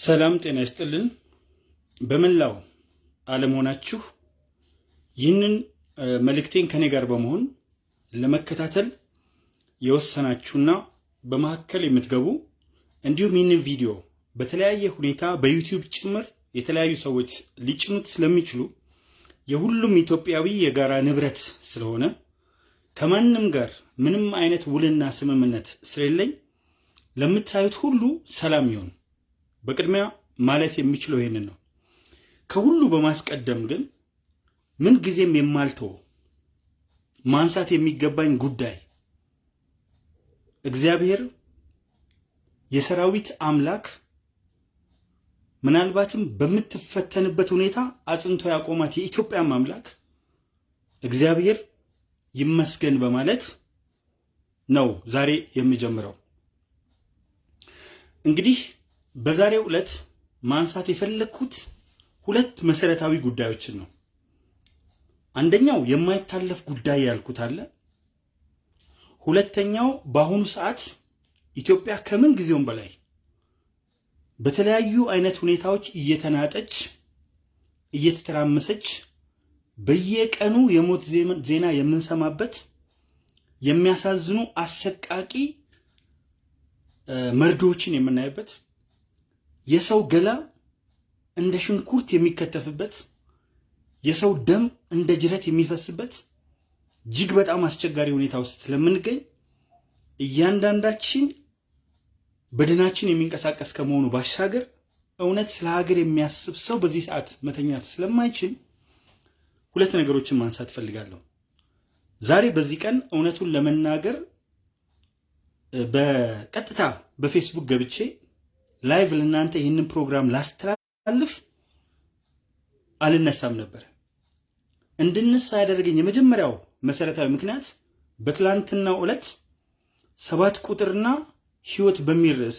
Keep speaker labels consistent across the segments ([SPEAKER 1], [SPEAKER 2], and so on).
[SPEAKER 1] ሰላም ጤና ይስጥልን። በመላው ዓለም ይህንን መልእክቴን ከኔ ጋር በመሆን ለመከታተል የወሰናችሁና በመካከል የምትገቡ እንዲሁም ይህንን ቪዲዮ በተለያየ ሁኔታ በዩቲዩብ ጭምር የተለያዩ ሰዎች ሊጭኑት ስለሚችሉ የሁሉም ኢትዮጵያዊ የጋራ ንብረት ስለሆነ ከማንም ጋር ምንም አይነት ውልና ስምምነት ስለሌለኝ ለምታዩት ሁሉ ሰላም ይሁን። በቅድሚያ ማለት የሚችለው ይህንን ነው። ከሁሉ በማስቀደም ግን ምን ጊዜም የማልተው ማንሳት የሚገባኝ ጉዳይ እግዚአብሔር የሰራዊት አምላክ ምናልባትም በምትፈተንበት ሁኔታ አጽንቶ ያቆማት የኢትዮጵያም አምላክ እግዚአብሔር ይመስገን በማለት ነው ዛሬ የምጀምረው። እንግዲህ በዛሬው ዕለት ማንሳት የፈለግኩት ሁለት መሰረታዊ ጉዳዮችን ነው። አንደኛው የማይታለፍ ጉዳይ ያልኩት አለ። ሁለተኛው በአሁኑ ሰዓት ኢትዮጵያ ከምን ጊዜውም በላይ በተለያዩ አይነት ሁኔታዎች እየተናጠች እየተተራመሰች በየቀኑ የሞት ዜና የምንሰማበት የሚያሳዝኑ አሰቃቂ መርዶዎችን የምናይበት የሰው ገላ እንደ ሽንኩርት የሚከተፍበት የሰው ደም እንደ ጅረት የሚፈስበት እጅግ በጣም አስቸጋሪ ሁኔታ ውስጥ ስለምንገኝ እያንዳንዳችን በድናችን የሚንቀሳቀስ ከመሆኑ ባሻገር እውነት ስለ ሀገር የሚያስብ ሰው በዚህ ሰዓት መተኛት ስለማይችል ሁለት ነገሮችን ማንሳት ፈልጋለሁ። ዛሬ በዚህ ቀን እውነቱን ለመናገር በቀጥታ በፌስቡክ ገብቼ live ለእናንተ ይህንን ፕሮግራም ላስተላልፍ አልነሳም ነበር። እንድነሳ ያደረገኝ የመጀመሪያው መሰረታዊ ምክንያት በትላንትናው ዕለት ሰባት ቁጥርና ሕይወት በሚል ርዕስ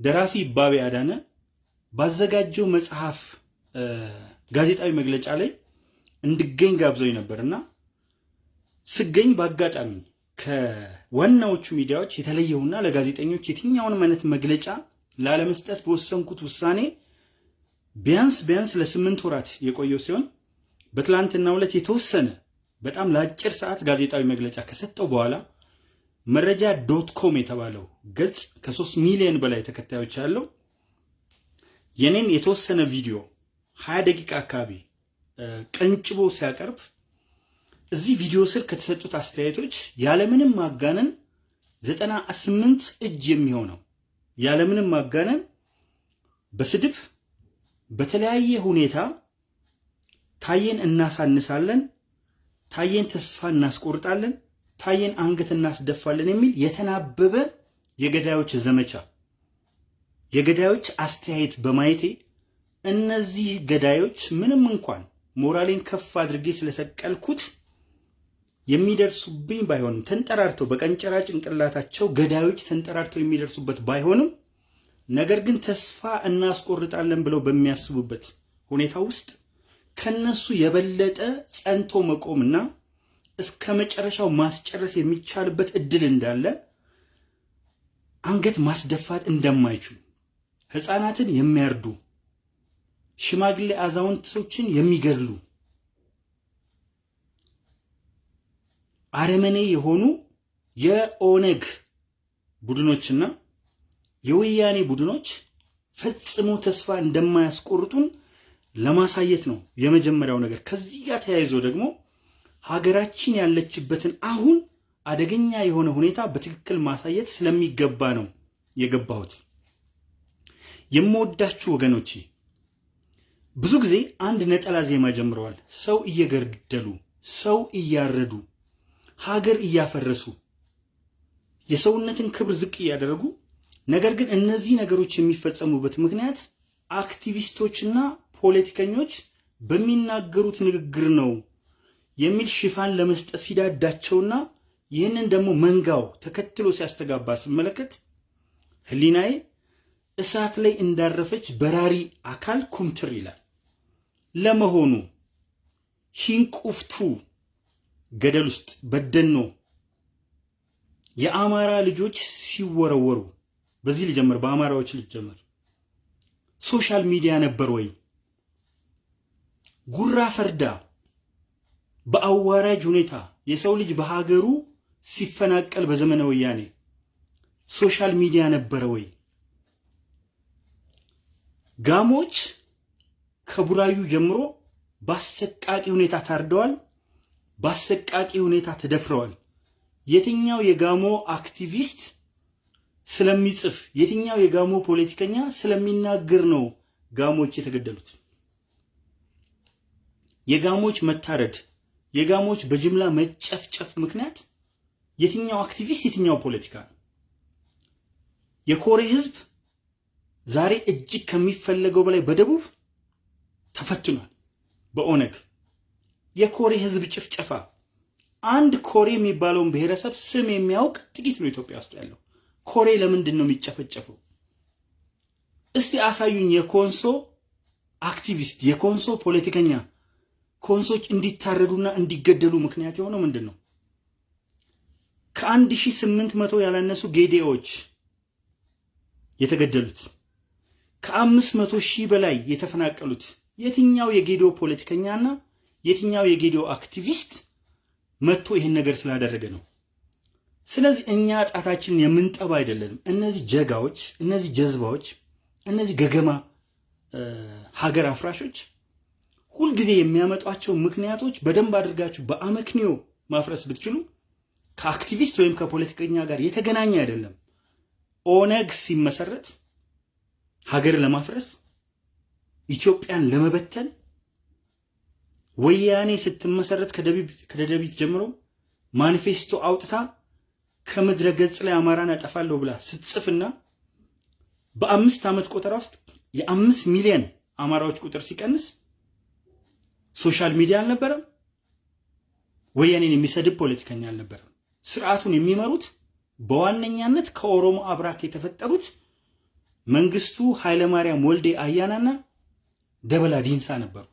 [SPEAKER 1] ደራሲ ይባቤ አዳነ ባዘጋጀው መጽሐፍ ጋዜጣዊ መግለጫ ላይ እንድገኝ ጋብዘውኝ ነበርና ስገኝ በአጋጣሚ ከዋናዎቹ ሚዲያዎች የተለየውና ለጋዜጠኞች የትኛውንም አይነት መግለጫ ላለመስጠት በወሰንኩት ውሳኔ ቢያንስ ቢያንስ ለስምንት ወራት የቆየው ሲሆን በትላንትናው ዕለት የተወሰነ በጣም ለአጭር ሰዓት ጋዜጣዊ መግለጫ ከሰጠው በኋላ መረጃ dot com የተባለው ገጽ ከሶስት ሚሊዮን በላይ ተከታዮች ያለው የኔን የተወሰነ ቪዲዮ ሀያ ደቂቃ አካባቢ ቀንጭቦ ሲያቀርብ እዚህ ቪዲዮ ስር ከተሰጡት አስተያየቶች ያለምንም ማጋነን ዘጠና ስምንት እጅ የሚሆነው ያለምንም ማጋነን በስድብ በተለያየ ሁኔታ ታየን እናሳንሳለን፣ ታየን ተስፋ እናስቆርጣለን፣ ታየን አንገት እናስደፋለን የሚል የተናበበ የገዳዮች ዘመቻ የገዳዮች አስተያየት በማየቴ እነዚህ ገዳዮች ምንም እንኳን ሞራሌን ከፍ አድርጌ ስለሰቀልኩት የሚደርሱብኝ ባይሆንም ተንጠራርተው በቀንጨራ ጭንቅላታቸው ገዳዮች ተንጠራርተው የሚደርሱበት ባይሆንም ነገር ግን ተስፋ እናስቆርጣለን ብለው በሚያስቡበት ሁኔታ ውስጥ ከነሱ የበለጠ ጸንቶ መቆምና እስከ መጨረሻው ማስጨረስ የሚቻልበት እድል እንዳለ አንገት ማስደፋት እንደማይችሉ ሕፃናትን የሚያርዱ ሽማግሌ አዛውንቶችን የሚገድሉ አረመኔ የሆኑ የኦነግ ቡድኖችና የወያኔ ቡድኖች ፈጽሞ ተስፋ እንደማያስቆርጡን ለማሳየት ነው የመጀመሪያው ነገር። ከዚህ ጋር ተያይዞ ደግሞ ሀገራችን ያለችበትን አሁን አደገኛ የሆነ ሁኔታ በትክክል ማሳየት ስለሚገባ ነው የገባሁት። የምወዳችሁ ወገኖቼ ብዙ ጊዜ አንድ ነጠላ ዜማ ጀምረዋል። ሰው እየገደሉ፣ ሰው እያረዱ፣ ሀገር እያፈረሱ፣ የሰውነትን ክብር ዝቅ እያደረጉ ነገር ግን እነዚህ ነገሮች የሚፈጸሙበት ምክንያት አክቲቪስቶችና ፖለቲከኞች በሚናገሩት ንግግር ነው የሚል ሽፋን ለመስጠት ሲዳዳቸውና ይህንን ደግሞ መንጋው ተከትሎ ሲያስተጋባ ስመለከት ሕሊናዬ እሳት ላይ እንዳረፈች በራሪ አካል ኩምትር ይላል። ለመሆኑ ሂንቁፍቱ ገደል ውስጥ በደኖ የአማራ ልጆች ሲወረወሩ በዚህ ልጀምር፣ በአማራዎች ልጀምር። social media ነበር ወይ? ጉራ ፈርዳ በአዋራጅ ሁኔታ የሰው ልጅ በሀገሩ ሲፈናቀል በዘመነ ወያኔ social media ነበረ ወይ? ጋሞች ከቡራዩ ጀምሮ በአሰቃቂ ሁኔታ ታርደዋል። በአሰቃቂ ሁኔታ ተደፍረዋል። የትኛው የጋሞ አክቲቪስት ስለሚጽፍ የትኛው የጋሞ ፖለቲከኛ ስለሚናገር ነው ጋሞች የተገደሉት? የጋሞች መታረድ፣ የጋሞች በጅምላ መጨፍጨፍ ምክንያት የትኛው አክቲቪስት የትኛው ፖለቲካ ነው? የኮሬ ህዝብ ዛሬ እጅግ ከሚፈለገው በላይ በደቡብ ተፈትኗል። በኦነግ የኮሬ ህዝብ ጭፍጨፋ አንድ ኮሬ የሚባለውን ብሔረሰብ ስም የሚያውቅ ጥቂት ነው ኢትዮጵያ ውስጥ ያለው። ኮሬ ለምንድን ነው የሚጨፈጨፈው? እስቲ አሳዩኝ። የኮንሶ አክቲቪስት፣ የኮንሶ ፖለቲከኛ ኮንሶች እንዲታረዱና እንዲገደሉ ምክንያት የሆነው ምንድን ነው? ከአንድ ሺህ ስምንት መቶ ያላነሱ ጌዴዎች የተገደሉት ከአምስት መቶ ሺህ በላይ የተፈናቀሉት የትኛው የጌዲዮ ፖለቲከኛና የትኛው የጌዲዮ አክቲቪስት መጥቶ ይህን ነገር ስላደረገ ነው? ስለዚህ እኛ ጣታችንን የምንጠባ አይደለንም። እነዚህ ጀጋዎች፣ እነዚህ ጀዝባዎች፣ እነዚህ ገገማ ሀገር አፍራሾች ሁልጊዜ የሚያመጧቸው ምክንያቶች በደንብ አድርጋችሁ በአመክንዮ ማፍረስ ብትችሉ ከአክቲቪስት ወይም ከፖለቲከኛ ጋር የተገናኘ አይደለም። ኦነግ ሲመሰረት ሀገር ለማፍረስ ኢትዮጵያን ለመበተን ወያኔ ስትመሰረት ከደደቢት ጀምሮ ማኒፌስቶ አውጥታ ከምድረ ገጽ ላይ አማራን ያጠፋለሁ ብላ ስትጽፍና በአምስት ዓመት ቆጠራ ውስጥ የአምስት ሚሊዮን አማራዎች ቁጥር ሲቀንስ social media አልነበረም። ወያኔን የሚሰድብ ፖለቲከኛ አልነበረም። ስርዓቱን የሚመሩት በዋነኛነት ከኦሮሞ አብራክ የተፈጠሩት መንግስቱ ኃይለማርያም ወልዴ አያናና ደበላ ዲንሳ ነበሩ።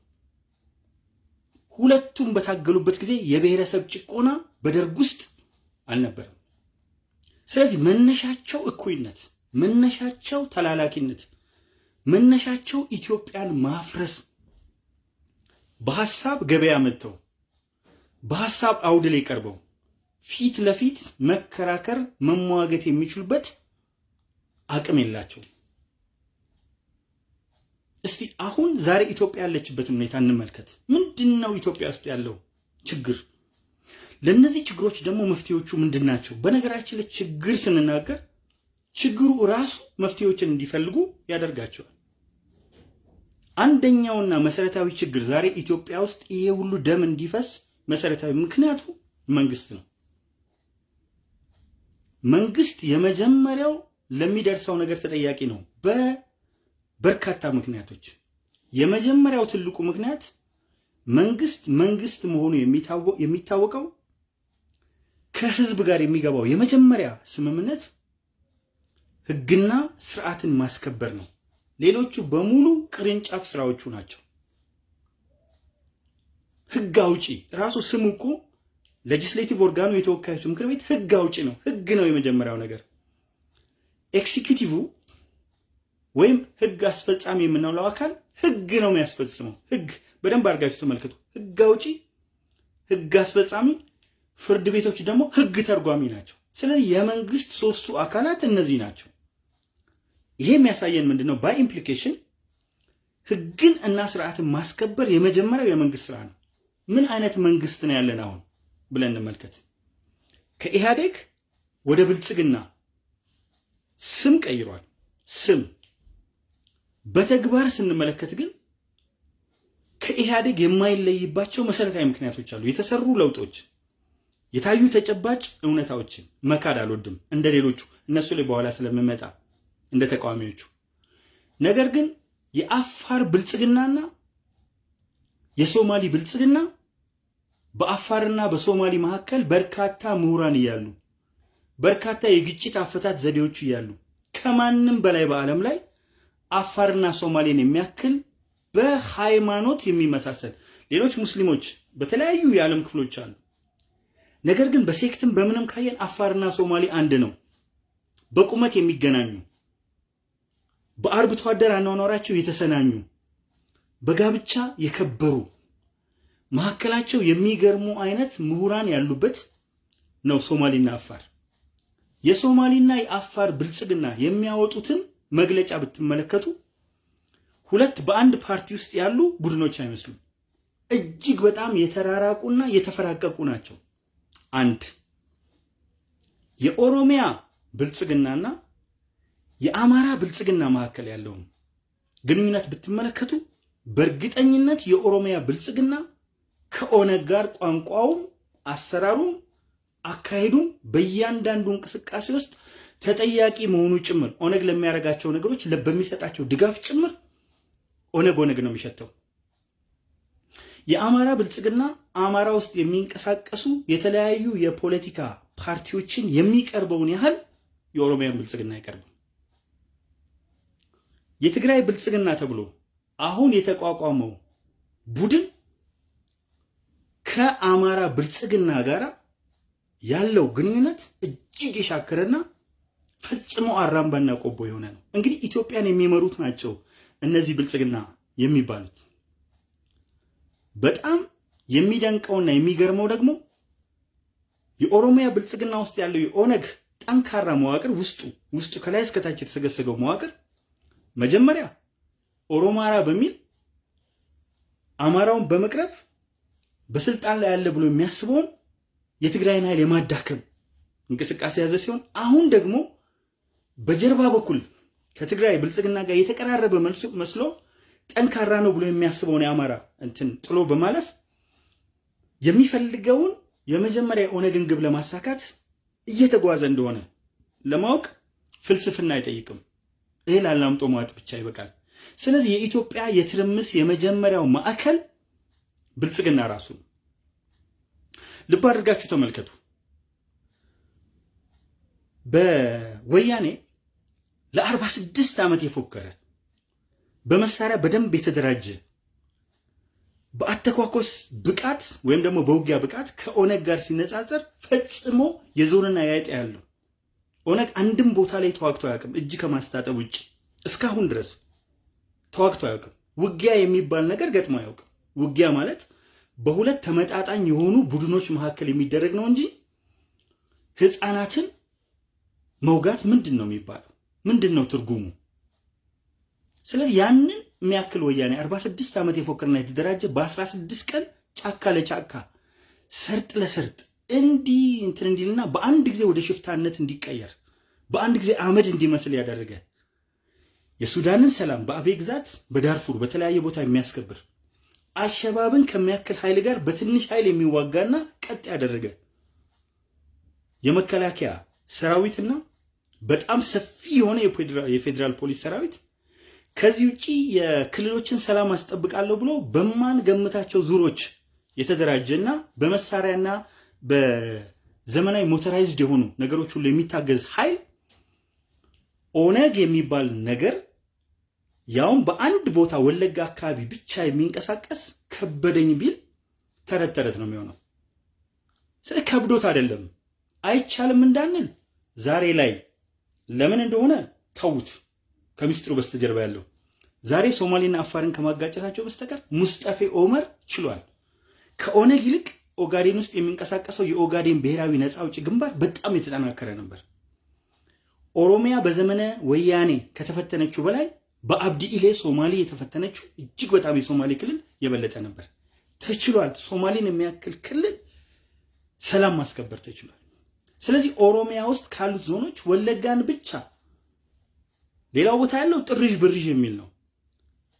[SPEAKER 1] ሁለቱም በታገሉበት ጊዜ የብሔረሰብ ጭቆና በደርግ ውስጥ አልነበረም። ስለዚህ መነሻቸው እኩይነት፣ መነሻቸው ተላላኪነት፣ መነሻቸው ኢትዮጵያን ማፍረስ በሐሳብ ገበያ መጥተው በሐሳብ አውድ ላይ ቀርበው ፊት ለፊት መከራከር መሟገት የሚችሉበት አቅም የላቸው። እስቲ አሁን ዛሬ ኢትዮጵያ ያለችበትን ሁኔታ እንመልከት። ምንድን ነው ኢትዮጵያ ውስጥ ያለው ችግር? ለእነዚህ ችግሮች ደግሞ መፍትሄዎቹ ምንድን ናቸው? በነገራችን ላይ ችግር ስንናገር ችግሩ ራሱ መፍትሄዎችን እንዲፈልጉ ያደርጋቸዋል። አንደኛውና መሰረታዊ ችግር ዛሬ ኢትዮጵያ ውስጥ ይሄ ሁሉ ደም እንዲፈስ መሰረታዊ ምክንያቱ መንግስት ነው። መንግስት የመጀመሪያው ለሚደርሰው ነገር ተጠያቂ ነው በበርካታ ምክንያቶች። የመጀመሪያው ትልቁ ምክንያት መንግስት መንግስት መሆኑ የሚታወቀው ከህዝብ ጋር የሚገባው የመጀመሪያ ስምምነት ህግና ስርዓትን ማስከበር ነው። ሌሎቹ በሙሉ ቅርንጫፍ ስራዎቹ ናቸው። ህግ አውጪ ራሱ ስሙ እኮ legislative organ ኑ የተወካዮች ምክር ቤት ህግ አውጪ ነው። ህግ ነው የመጀመሪያው ነገር። executive ወይም ህግ አስፈጻሚ የምንለው አካል ህግ ነው የሚያስፈጽመው። ህግ በደንብ አድርጋችሁ ተመልከቱ። ህግ አውጪ፣ ህግ አስፈጻሚ፣ ፍርድ ቤቶች ደግሞ ህግ ተርጓሚ ናቸው። ስለዚህ የመንግስት ሶስቱ አካላት እነዚህ ናቸው። ይሄ የሚያሳየን ምንድን ነው? by implication ህግን እና ስርዓትን ማስከበር የመጀመሪያው የመንግስት ስራ ነው። ምን አይነት መንግስት ነው ያለን አሁን ብለን እንመልከት። ከኢህአዴግ ወደ ብልጽግና ስም ቀይሯል። ስም በተግባር ስንመለከት ግን ከኢህአዴግ የማይለይባቸው መሰረታዊ ምክንያቶች አሉ። የተሰሩ ለውጦች፣ የታዩ ተጨባጭ እውነታዎችን መካድ አልወድም፣ እንደ ሌሎቹ እነሱ ላይ በኋላ ስለምመጣ እንደ ተቃዋሚዎቹ። ነገር ግን የአፋር ብልጽግናና የሶማሊ ብልጽግና በአፋርና በሶማሊ መካከል በርካታ ምሁራን እያሉ በርካታ የግጭት አፈታት ዘዴዎች እያሉ ከማንም በላይ በዓለም ላይ አፋርና ሶማሌን የሚያክል በሃይማኖት የሚመሳሰል ሌሎች ሙስሊሞች በተለያዩ የዓለም ክፍሎች አሉ። ነገር ግን በሴክትም በምንም ካየን አፋርና ሶማሌ አንድ ነው። በቁመት የሚገናኙ በአርብቶ አደር አኗኗራቸው የተሰናኙ በጋብቻ የከበሩ መካከላቸው የሚገርሙ አይነት ምሁራን ያሉበት ነው ሶማሌና አፋር። የሶማሌና የአፋር ብልጽግና የሚያወጡትን መግለጫ ብትመለከቱ ሁለት በአንድ ፓርቲ ውስጥ ያሉ ቡድኖች አይመስሉም። እጅግ በጣም የተራራቁና የተፈራቀቁ ናቸው። አንድ የኦሮሚያ ብልጽግናና የአማራ ብልጽግና መካከል ያለውን ግንኙነት ብትመለከቱ በእርግጠኝነት የኦሮሚያ ብልጽግና ከኦነግ ጋር ቋንቋውም፣ አሰራሩም፣ አካሄዱም በእያንዳንዱ እንቅስቃሴ ውስጥ ተጠያቂ መሆኑ ጭምር ኦነግ ለሚያደርጋቸው ነገሮች በሚሰጣቸው ድጋፍ ጭምር ኦነግ ኦነግ ነው የሚሸተው። የአማራ ብልጽግና አማራ ውስጥ የሚንቀሳቀሱ የተለያዩ የፖለቲካ ፓርቲዎችን የሚቀርበውን ያህል የኦሮሚያን ብልጽግና አይቀርብም። የትግራይ ብልጽግና ተብሎ አሁን የተቋቋመው ቡድን ከአማራ ብልጽግና ጋር ያለው ግንኙነት እጅግ የሻከረና ፈጽሞ አራምባና ቆቦ የሆነ ነው። እንግዲህ ኢትዮጵያን የሚመሩት ናቸው እነዚህ ብልጽግና የሚባሉት። በጣም የሚደንቀውና የሚገርመው ደግሞ የኦሮሚያ ብልጽግና ውስጥ ያለው የኦነግ ጠንካራ መዋቅር ውስጡ ውስጡ ከላይ እስከታች የተሰገሰገው መዋቅር መጀመሪያ ኦሮማራ በሚል አማራውን በመቅረብ በስልጣን ላይ ያለ ብሎ የሚያስበውን የትግራይን ኃይል የማዳከም እንቅስቃሴ ያዘ ሲሆን አሁን ደግሞ በጀርባ በኩል ከትግራይ ብልጽግና ጋር የተቀራረበ መስሎ ጠንካራ ነው ብሎ የሚያስበውን የአማራ እንትን ጥሎ በማለፍ የሚፈልገውን የመጀመሪያ የኦነግን ግብ ለማሳካት እየተጓዘ እንደሆነ ለማወቅ ፍልስፍና አይጠይቅም። እህል አላምጦ መዋጥ ብቻ ይበቃል። ስለዚህ የኢትዮጵያ የትርምስ የመጀመሪያው ማዕከል ብልጽግና ራሱ ነው። ልብ አድርጋችሁ ተመልከቱ። በወያኔ ለአርባ ስድስት ዓመት የፎከረ በመሳሪያ በደንብ የተደራጀ በአተኳኮስ ብቃት ወይም ደግሞ በውጊያ ብቃት ከኦነግ ጋር ሲነጻጸር ፈጽሞ የዞንና ያይጥ ያለው ኦነግ አንድም ቦታ ላይ ተዋግቶ አያውቅም። እጅ ከማስታጠብ ውጭ እስካሁን ድረስ ተዋግቶ አያውቅም። ውጊያ የሚባል ነገር ገጥሞ አያውቅም። ውጊያ ማለት በሁለት ተመጣጣኝ የሆኑ ቡድኖች መካከል የሚደረግ ነው እንጂ ህፃናትን መውጋት ምንድን ነው የሚባለው? ምንድን ነው ትርጉሙ? ስለዚህ ያንን የሚያክል ወያኔ 46 ዓመት የፎከርና የተደራጀ በ16 ቀን ጫካ ለጫካ ሰርጥ ለሰርጥ እንዲህ እንትን እንዲልና በአንድ ጊዜ ወደ ሽፍታነት እንዲቀየር በአንድ ጊዜ አመድ እንዲመስል ያደረገ የሱዳንን ሰላም በአቤ ግዛት በዳርፉር በተለያየ ቦታ የሚያስከብር አልሸባብን ከሚያክል ኃይል ጋር በትንሽ ኃይል የሚዋጋና ቀጥ ያደረገ የመከላከያ ሰራዊትና በጣም ሰፊ የሆነ የፌዴራል ፖሊስ ሰራዊት ከዚህ ውጪ የክልሎችን ሰላም አስጠብቃለሁ ብሎ በማን ገምታቸው ዙሮች የተደራጀና በመሳሪያና በዘመናዊ motorized የሆኑ ነገሮች ሁሉ የሚታገዝ ኃይል ኦነግ የሚባል ነገር ያውም በአንድ ቦታ ወለጋ አካባቢ ብቻ የሚንቀሳቀስ ከበደኝ ቢል ተረት ተረት ነው የሚሆነው። ስለ ከብዶት አይደለም አይቻልም እንዳንል ዛሬ ላይ ለምን እንደሆነ ተዉት። ከምስጢሩ በስተጀርባ ያለው ዛሬ ሶማሌና አፋርን ከማጋጨታቸው በስተቀር ሙስጠፌ ኦመር ችሏል። ከኦነግ ይልቅ ኦጋዴን ውስጥ የሚንቀሳቀሰው የኦጋዴን ብሔራዊ ነፃ አውጪ ግንባር በጣም የተጠናከረ ነበር። ኦሮሚያ በዘመነ ወያኔ ከተፈተነችው በላይ በአብዲ ኢሌ ሶማሌ የተፈተነችው እጅግ በጣም የሶማሌ ክልል የበለጠ ነበር። ተችሏል። ሶማሌን የሚያክል ክልል ሰላም ማስከበር ተችሏል። ስለዚህ ኦሮሚያ ውስጥ ካሉት ዞኖች ወለጋን ብቻ ሌላው ቦታ ያለው ጥርዥ ብርዥ የሚል ነው።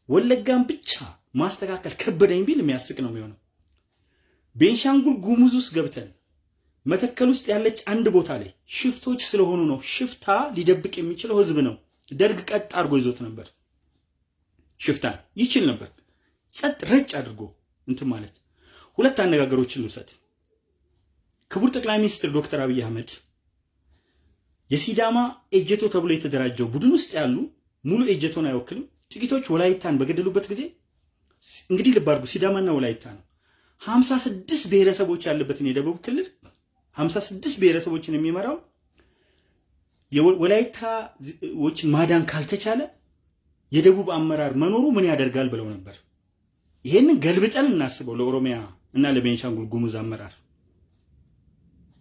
[SPEAKER 1] ወለጋን ብቻ ማስተካከል ከበደኝ ቢል የሚያስቅ ነው የሚሆነው። ቤንሻንጉል ጉሙዝ ውስጥ ገብተን መተከል ውስጥ ያለች አንድ ቦታ ላይ ሽፍቶች ስለሆኑ ነው። ሽፍታ ሊደብቅ የሚችለው ህዝብ ነው። ደርግ ቀጥ አድርጎ ይዞት ነበር። ሽፍታን ይችል ነበር ጸጥ ረጭ አድርጎ እንትን ማለት። ሁለት አነጋገሮችን ልውሰድ። ክቡር ጠቅላይ ሚኒስትር ዶክተር አብይ አህመድ የሲዳማ ኤጀቶ ተብሎ የተደራጀው ቡድን ውስጥ ያሉ ሙሉ ኤጀቶን አይወክልም። ጥቂቶች ወላይታን በገደሉበት ጊዜ እንግዲህ ልብ አድርጉ፣ ሲዳማና ወላይታ ነው። ሀምሳ ስድስት ብሔረሰቦች ያለበትን የደቡብ ክልል ሀምሳ ስድስት ብሔረሰቦችን የሚመራው ወላይታዎችን ማዳን ካልተቻለ የደቡብ አመራር መኖሩ ምን ያደርጋል ብለው ነበር። ይሄንን ገልብጠን እናስበው። ለኦሮሚያ እና ለቤንሻንጉል ጉሙዝ አመራር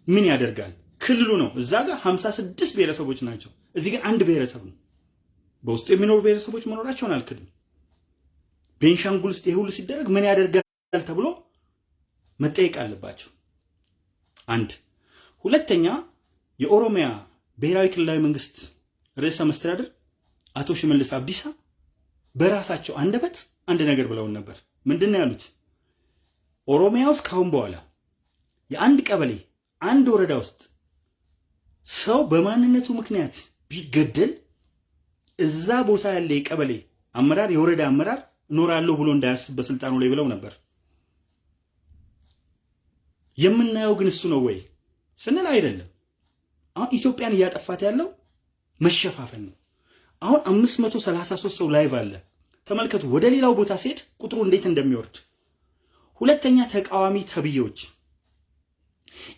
[SPEAKER 1] ምን ያደርጋል? ክልሉ ነው። እዛ ጋር 56 ብሔረሰቦች ናቸው። እዚህ ግን አንድ ብሔረሰብ ነው። በውስጡ የሚኖሩ ብሔረሰቦች መኖራቸውን አልክድም። ቤንሻንጉል ውስጥ ይሄ ሁሉ ሲደረግ ምን ያደርጋል ተብሎ መጠየቅ አለባቸው። አንድ ሁለተኛ የኦሮሚያ ብሔራዊ ክልላዊ መንግስት ርዕሰ መስተዳድር አቶ ሽመልስ አብዲሳ በራሳቸው አንደበት አንድ ነገር ብለውን ነበር። ምንድን ነው ያሉት? ኦሮሚያ ውስጥ ካሁን በኋላ የአንድ ቀበሌ አንድ ወረዳ ውስጥ ሰው በማንነቱ ምክንያት ቢገደል እዛ ቦታ ያለ የቀበሌ አመራር የወረዳ አመራር እኖራለሁ ብሎ እንዳያስብ በስልጣኑ ላይ ብለው ነበር። የምናየው ግን እሱ ነው ወይ ስንል አይደለም። አሁን ኢትዮጵያን እያጠፋት ያለው መሸፋፈን ነው። አሁን 533 ሰው live አለ። ተመልከቱ። ወደ ሌላው ቦታ ሲሄድ ቁጥሩ እንዴት እንደሚወርድ። ሁለተኛ ተቃዋሚ ተብዬዎች፣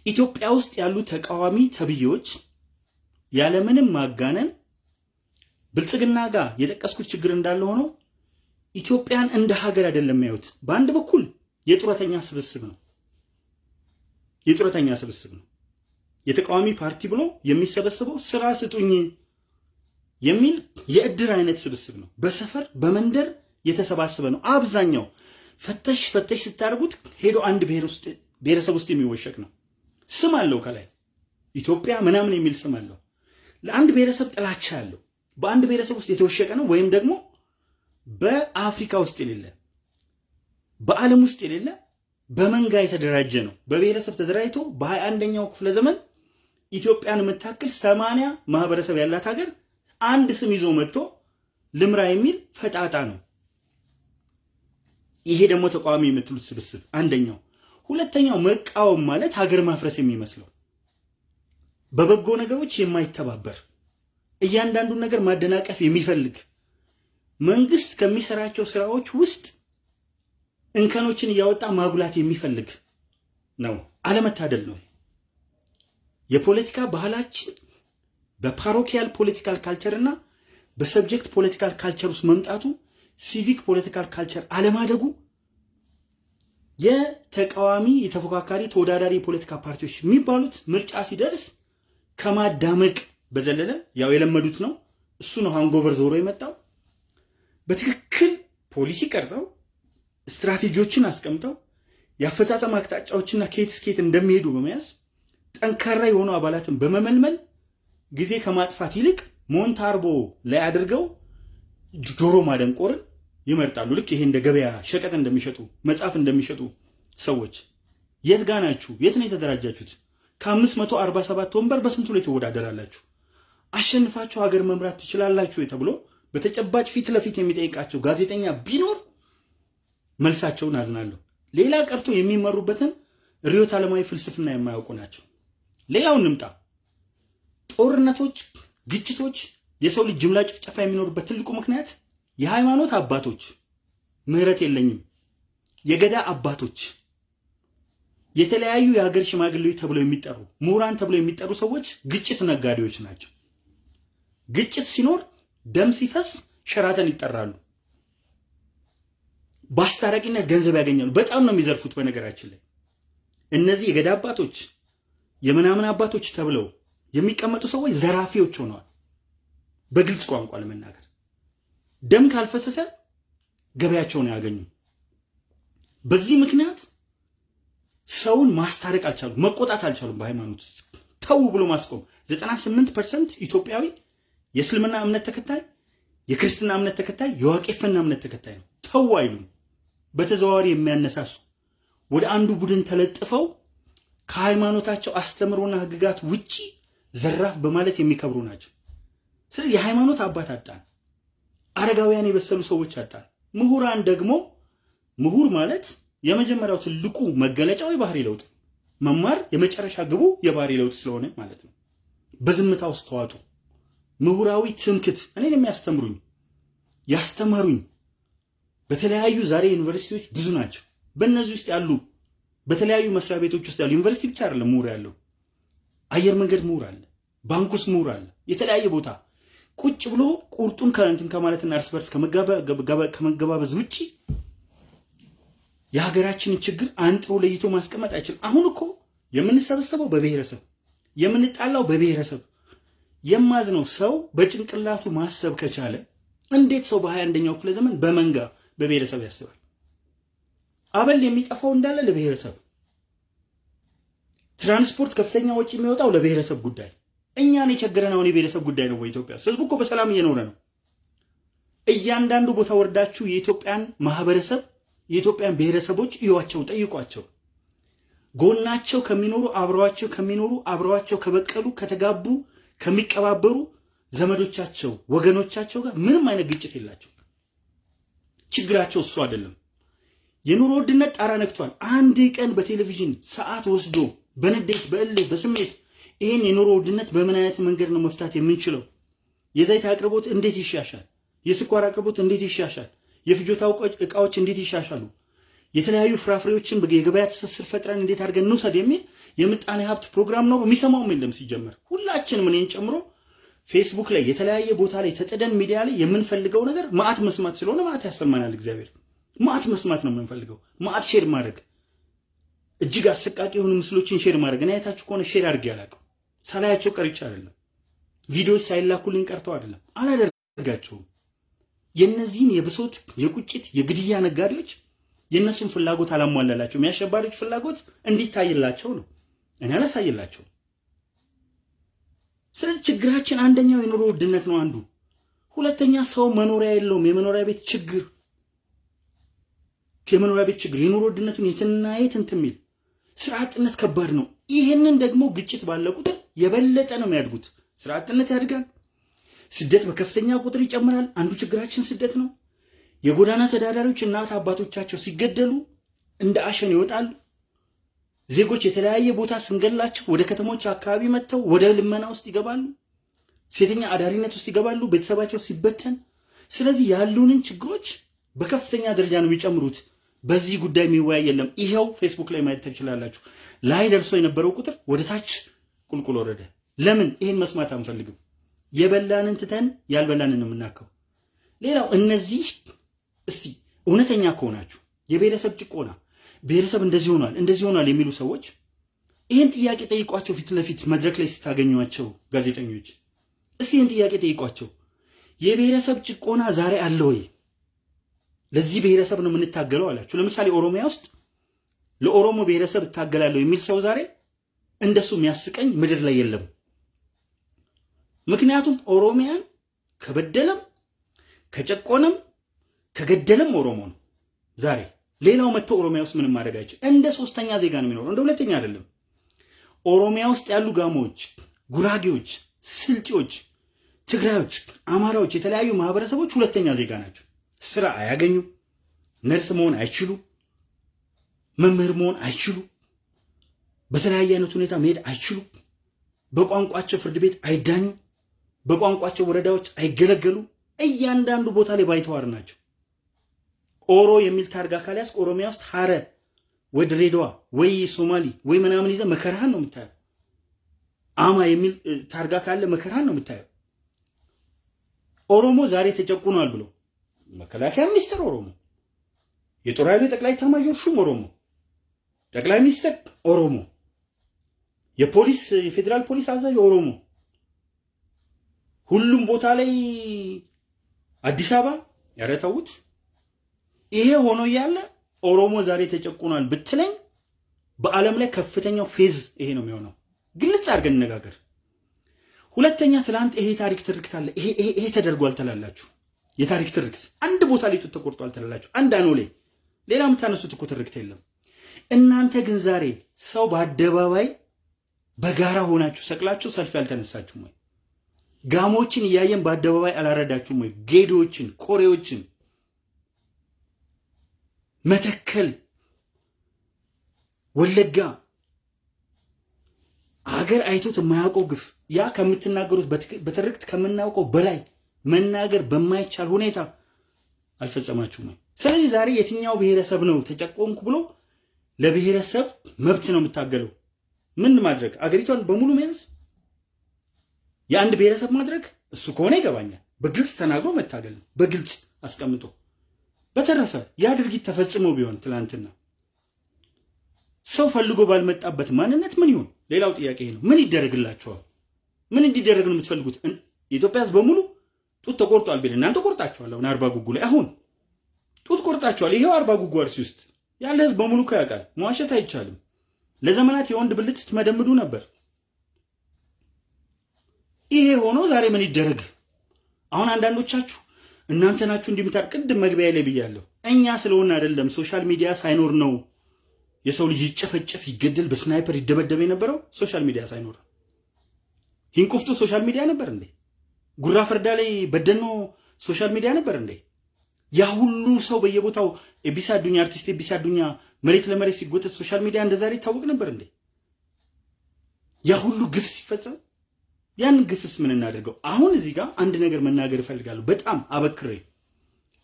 [SPEAKER 1] ኢትዮጵያ ውስጥ ያሉ ተቃዋሚ ተብዬዎች ያለምንም ማጋነን ብልጽግና ጋር የጠቀስኩት ችግር እንዳለ ሆኖ ኢትዮጵያን እንደ ሀገር አይደለም የሚያዩት። በአንድ በኩል የጡረተኛ ስብስብ ነው የጡረተኛ ስብስብ ነው። የተቃዋሚ ፓርቲ ብሎ የሚሰበስበው ስራ ስጡኝ የሚል የእድር አይነት ስብስብ ነው። በሰፈር በመንደር የተሰባሰበ ነው። አብዛኛው ፈተሽ ፈተሽ ስታደርጉት ሄዶ አንድ ብሔረሰብ ውስጥ የሚወሸቅ ነው። ስም አለው ከላይ ኢትዮጵያ ምናምን የሚል ስም አለው። ለአንድ ብሔረሰብ ጥላቻ ያለው በአንድ ብሔረሰብ ውስጥ የተወሸቀ ነው። ወይም ደግሞ በአፍሪካ ውስጥ የሌለ በዓለም ውስጥ የሌለ በመንጋ የተደራጀ ነው። በብሔረሰብ ተደራጅቶ በሀያ አንደኛው ክፍለ ዘመን ኢትዮጵያን የምታክል ሰማንያ ማህበረሰብ ያላት ሀገር አንድ ስም ይዞ መጥቶ ልምራ የሚል ፈጣጣ ነው። ይሄ ደግሞ ተቃዋሚ የምትሉት ስብስብ አንደኛው። ሁለተኛው መቃወም ማለት ሀገር ማፍረስ የሚመስለው በበጎ ነገሮች የማይተባበር እያንዳንዱን ነገር ማደናቀፍ የሚፈልግ መንግስት ከሚሰራቸው ስራዎች ውስጥ እንከኖችን እያወጣ ማጉላት የሚፈልግ ነው። አለመታደል ነው። የፖለቲካ ባህላችን በ parochial political culture እና በ subject political culture ውስጥ መምጣቱ civic political culture አለማደጉ የተቃዋሚ የተፎካካሪ ተወዳዳሪ የፖለቲካ ፓርቲዎች የሚባሉት ምርጫ ሲደርስ ከማዳመቅ በዘለለ ያው የለመዱት ነው። እሱ ነው ሃንጎቨር ዞሮ የመጣው። በትክክል ፖሊሲ ቀርጸው ስትራቴጂዎችን አስቀምጠው የአፈጻጸም አቅጣጫዎችና ከየት እስከየት እንደሚሄዱ በመያዝ ጠንካራ የሆኑ አባላትን በመመልመል ጊዜ ከማጥፋት ይልቅ ሞንታርቦ ላይ አድርገው ጆሮ ማደንቆርን ይመርጣሉ። ልክ ይሄ እንደ ገበያ ሸቀጥ እንደሚሸጡ መጽሐፍ እንደሚሸጡ ሰዎች የት ጋ ናችሁ? የት ነው የተደራጃችሁት? ከ547 ወንበር በስንቱ ላይ ትወዳደራላችሁ? አሸንፋችሁ ሀገር መምራት ትችላላችሁ ተብሎ በተጨባጭ ፊት ለፊት የሚጠይቃቸው ጋዜጠኛ ቢኖር መልሳቸውን አዝናለሁ። ሌላ ቀርቶ የሚመሩበትን ርዕዮተ ዓለማዊ ፍልስፍና የማያውቁ ናቸው። ሌላው እንምጣ። ጦርነቶች፣ ግጭቶች፣ የሰው ልጅ ጅምላ ጭፍጨፋ የሚኖሩበት ትልቁ ምክንያት የሃይማኖት አባቶች ምህረት የለኝም፣ የገዳ አባቶች፣ የተለያዩ የሀገር ሽማግሌዎች ተብለው የሚጠሩ ምሁራን ተብለው የሚጠሩ ሰዎች ግጭት ነጋዴዎች ናቸው። ግጭት ሲኖር ደም ሲፈስ ሸራተን ይጠራሉ። በአስታራቂነት ገንዘብ ያገኛሉ። በጣም ነው የሚዘርፉት። በነገራችን ላይ እነዚህ የገዳ አባቶች የምናምን አባቶች ተብለው የሚቀመጡ ሰዎች ዘራፊዎች ሆነዋል። በግልጽ ቋንቋ ለመናገር ደም ካልፈሰሰ ገበያቸውን አያገኙም። በዚህ ምክንያት ሰውን ማስታረቅ አልቻሉም፣ መቆጣት አልቻሉም። በሃይማኖት ተው ብሎ ማስቆም 98 percent ኢትዮጵያዊ የእስልምና እምነት ተከታይ፣ የክርስትና እምነት ተከታይ፣ የዋቄፈና እምነት ተከታይ ነው። ተው አይሉም። በተዘዋዋሪ የሚያነሳሱ ወደ አንዱ ቡድን ተለጥፈው ከሃይማኖታቸው አስተምሮና ሕግጋት ውጪ ዘራፍ በማለት የሚከብሩ ናቸው። ስለዚህ የሃይማኖት አባት አጣን፣ አረጋውያን የበሰሉ ሰዎች አጣን። ምሁራን ደግሞ ምሁር ማለት የመጀመሪያው ትልቁ መገለጫው የባህሪ ለውጥ መማር የመጨረሻ ግቡ የባህሪ ለውጥ ስለሆነ ማለት ነው። በዝምታ ውስጥ ተዋጡ። ምሁራዊ ትምክት እኔን የሚያስተምሩኝ ያስተማሩኝ በተለያዩ ዛሬ ዩኒቨርሲቲዎች ብዙ ናቸው። በእነዚህ ውስጥ ያሉ በተለያዩ መስሪያ ቤቶች ውስጥ ያሉ ዩኒቨርሲቲ ብቻ አይደለም ምሁር ያለው፣ አየር መንገድ ምሁር አለ፣ ባንክ ውስጥ ምሁር አለ፣ የተለያየ ቦታ ቁጭ ብሎ ቁርጡን ከእንትን ከማለትና እርስ በርስ ከመገባበዝ ውጭ የሀገራችንን ችግር አንጥሮ ለይቶ ማስቀመጥ አይችልም። አሁን እኮ የምንሰበሰበው በብሔረሰብ የምንጣላው በብሔረሰብ የማዝነው ሰው በጭንቅላቱ ማሰብ ከቻለ እንዴት ሰው በሀያ አንደኛው ክፍለ ዘመን በመንጋ በብሔረሰብ ያስባል? አበል የሚጠፋው እንዳለ ለብሔረሰብ፣ ትራንስፖርት ከፍተኛ ወጪ የሚወጣው ለብሔረሰብ ጉዳይ። እኛን የቸገረን አሁን የብሔረሰብ ጉዳይ ነው። በኢትዮጵያ ህዝቡ እኮ በሰላም እየኖረ ነው። እያንዳንዱ ቦታ ወርዳችሁ የኢትዮጵያን ማህበረሰብ የኢትዮጵያን ብሔረሰቦች እዩዋቸው፣ ጠይቋቸው። ጎናቸው ከሚኖሩ አብረዋቸው ከሚኖሩ አብረዋቸው ከበቀሉ ከተጋቡ ከሚቀባበሩ ዘመዶቻቸው ወገኖቻቸው ጋር ምንም አይነት ግጭት የላቸው። ችግራቸው እሱ አይደለም። የኑሮ ውድነት ጣራ ነክቷል። አንድ ቀን በቴሌቪዥን ሰዓት ወስዶ በንዴት በእልህ በስሜት ይህን የኑሮ ውድነት በምን አይነት መንገድ ነው መፍታት የምንችለው? የዘይት አቅርቦት እንዴት ይሻሻል? የስኳር አቅርቦት እንዴት ይሻሻል? የፍጆታ እቃዎች እንዴት ይሻሻሉ? የተለያዩ ፍራፍሬዎችን የገበያ ትስስር ፈጥረን እንዴት አድርገን እንውሰድ የሚል የምጣኔ ሀብት ፕሮግራም ነው። የሚሰማውም የለም ሲጀመር። ሁላችንም እኔን ጨምሮ ፌስቡክ ላይ የተለያየ ቦታ ላይ ተጠደን ሚዲያ ላይ የምንፈልገው ነገር መአት መስማት ስለሆነ መአት ያሰማናል። እግዚአብሔር መአት መስማት ነው የምንፈልገው፣ መአት share ማድረግ፣ እጅግ አሰቃቂ የሆኑ ምስሎችን share ማድረግ። እኔ አይታችሁ ከሆነ share አድርጌ አላውቅም። ሳላያቸው ቀርቼ አይደለም፣ ቪዲዮዎች ሳይላኩልኝ ቀርተው አይደለም፣ አላደርጋቸውም። የእነዚህን የብሶት የቁጭት የግድያ ነጋዴዎች የእነሱን ፍላጎት አላሟላላቸውም። የአሸባሪዎች ፍላጎት እንዲታይላቸው ነው። እኔ አላሳይላቸው። ስለዚህ ችግራችን አንደኛው የኑሮ ውድነት ነው አንዱ። ሁለተኛ ሰው መኖሪያ የለውም። የመኖሪያ ቤት ችግር የመኖሪያ ቤት ችግር የኑሮ ውድነቱን የትና የት እንትን የሚል ስራ አጥነት ከባድ ነው። ይህንን ደግሞ ግጭት ባለ ቁጥር የበለጠ ነው የሚያድጉት። ስራ አጥነት ያድጋል። ስደት በከፍተኛ ቁጥር ይጨምራል። አንዱ ችግራችን ስደት ነው። የጎዳና ተዳዳሪዎች እናት አባቶቻቸው ሲገደሉ እንደ አሸን ይወጣሉ። ዜጎች የተለያየ ቦታ ስንገላቸው ወደ ከተሞች አካባቢ መጥተው ወደ ልመና ውስጥ ይገባሉ። ሴተኛ አዳሪነት ውስጥ ይገባሉ፣ ቤተሰባቸው ሲበተን። ስለዚህ ያሉንን ችግሮች በከፍተኛ ደረጃ ነው የሚጨምሩት። በዚህ ጉዳይ የሚወያይ የለም። ይኸው ፌስቡክ ላይ ማየት ትችላላችሁ። ላይ ደርሶ የነበረው ቁጥር ወደ ታች ቁልቁል ወረደ። ለምን? ይህን መስማት አንፈልግም። የበላንን ትተን ያልበላንን ነው የምናከው። ሌላው እነዚህ እስቲ እውነተኛ ከሆናችሁ የብሔረሰብ ጭቆና ብሔረሰብ እንደዚህ ሆኗል እንደዚህ ሆኗል የሚሉ ሰዎች ይህን ጥያቄ ጠይቋቸው። ፊት ለፊት መድረክ ላይ ስታገኟቸው ጋዜጠኞች እስቲ ይህን ጥያቄ ጠይቋቸው። የብሔረሰብ ጭቆና ዛሬ አለ ወይ? ለዚህ ብሔረሰብ ነው የምንታገለው አላችሁ። ለምሳሌ ኦሮሚያ ውስጥ ለኦሮሞ ብሔረሰብ እታገላለሁ የሚል ሰው ዛሬ እንደሱ የሚያስቀኝ ምድር ላይ የለም። ምክንያቱም ኦሮሚያን ከበደለም ከጨቆነም ከገደለም ኦሮሞ ነው ዛሬ። ሌላው መጥቶ ኦሮሚያ ውስጥ ምንም ማድረግ አይችል። እንደ ሶስተኛ ዜጋ ነው የሚኖረው፣ እንደ ሁለተኛ አይደለም። ኦሮሚያ ውስጥ ያሉ ጋሞዎች፣ ጉራጌዎች፣ ስልጤዎች፣ ትግራዮች፣ አማራዎች፣ የተለያዩ ማህበረሰቦች ሁለተኛ ዜጋ ናቸው። ስራ አያገኙ፣ ነርስ መሆን አይችሉ፣ መምህር መሆን አይችሉ፣ በተለያየ አይነት ሁኔታ መሄድ አይችሉ፣ በቋንቋቸው ፍርድ ቤት አይዳኙ፣ በቋንቋቸው ወረዳዎች አይገለገሉ። እያንዳንዱ ቦታ ላይ ባይተዋር ናቸው። ኦሮ የሚል ታርጋ ካልያዝ ኦሮሚያ ውስጥ ሀረ ወይ ድሬዳዋ ወይ ሶማሊ ወይ ምናምን ይዘህ መከራህን ነው የምታየው። አማ የሚል ታርጋ ካለ መከራህን ነው የምታየው። ኦሮሞ ዛሬ ተጨቁኗል ብሎ መከላከያ ሚኒስትር ኦሮሞ፣ የጦር ኃይሉ ጠቅላይ ኤታማዦር ሹም ኦሮሞ፣ ጠቅላይ ሚኒስትር ኦሮሞ፣ የፖሊስ የፌዴራል ፖሊስ አዛዥ ኦሮሞ፣ ሁሉም ቦታ ላይ አዲስ አበባ ያረተውት ይሄ ሆኖ እያለ ኦሮሞ ዛሬ ተጨቁኗል ብትለኝ በዓለም ላይ ከፍተኛው ፌዝ ይሄ ነው የሚሆነው። ግልጽ አድርገን እነጋገር። ሁለተኛ ትላንት ይሄ ታሪክ ትርክት አለ፣ ይሄ ተደርጓል ትላላችሁ። የታሪክ ትርክት አንድ ቦታ ላይ ጡት ተቆርጧል ትላላችሁ። አንድ አኖሌ ሌላ የምታነሱት እኮ ትርክት የለም። እናንተ ግን ዛሬ ሰው በአደባባይ በጋራ ሆናችሁ ሰቅላችሁ ሰልፍ ያልተነሳችሁም ወይ? ጋሞችን እያየን በአደባባይ አላረዳችሁም ወይ? ጌዶችን፣ ቆሬዎችን መተከል፣ ወለጋ ሀገር አይቶት የማያውቀው ግፍ ያ ከምትናገሩት በትርክት ከምናውቀው በላይ መናገር በማይቻል ሁኔታ አልፈጸማችሁም ወይ? ስለዚህ ዛሬ የትኛው ብሔረሰብ ነው ተጨቆምኩ ብሎ ለብሔረሰብ መብት ነው የምታገለው? ምን ማድረግ አገሪቷን በሙሉ መያዝ የአንድ ብሔረሰብ ማድረግ እሱ ከሆነ ይገባኛል። በግልጽ ተናግሮ መታገል ነው፣ በግልጽ አስቀምጦ። በተረፈ ያ ድርጊት ተፈጽሞ ቢሆን ትላንትና ሰው ፈልጎ ባልመጣበት ማንነት ምን ይሆን? ሌላው ጥያቄ ነው። ምን ይደረግላቸዋል? ምን እንዲደረግ ነው የምትፈልጉት? የኢትዮጵያ ሕዝብ በሙሉ ጡት ተቆርጧል ቢል እናንተ ቆርጣችኋል። አሁን አርባ ጉጉ ላይ አሁን ጡት ቆርጣችኋል። ይሄው አርባ ጉጉ አርሲ ውስጥ ያለ ሕዝብ በሙሉ እኮ ያውቃል። መዋሸት አይቻልም። ለዘመናት የወንድ ብልት ስትመደምዱ ነበር። ይሄ ሆኖ ዛሬ ምን ይደረግ? አሁን አንዳንዶቻችሁ እናንተ ናችሁ እንዲምታ ቅድም መግቢያ ላይ ብያለሁ። እኛ ስለሆነ አይደለም social media ሳይኖር ነው የሰው ልጅ ይጨፈጨፍ፣ ይገደል፣ በ sniper ይደበደብ የነበረው social media ሳይኖር። ሂንቁፍቱ social media ነበር እንዴ? ጉራ ፈርዳ ላይ በደኖ social media ነበር እንዴ? ያ ሁሉ ሰው በየቦታው ኤቢሳ አዱኛ አርቲስት ኤቢሳ አዱኛ መሬት ለመሬት ሲጎተት social media እንደ ዛሬ ይታወቅ ነበር እንዴ? ያ ሁሉ ግፍ ሲፈጸም ያን ግፍስ ምን እናደርገው? አሁን እዚህ ጋር አንድ ነገር መናገር እፈልጋለሁ፣ በጣም አበክሬ።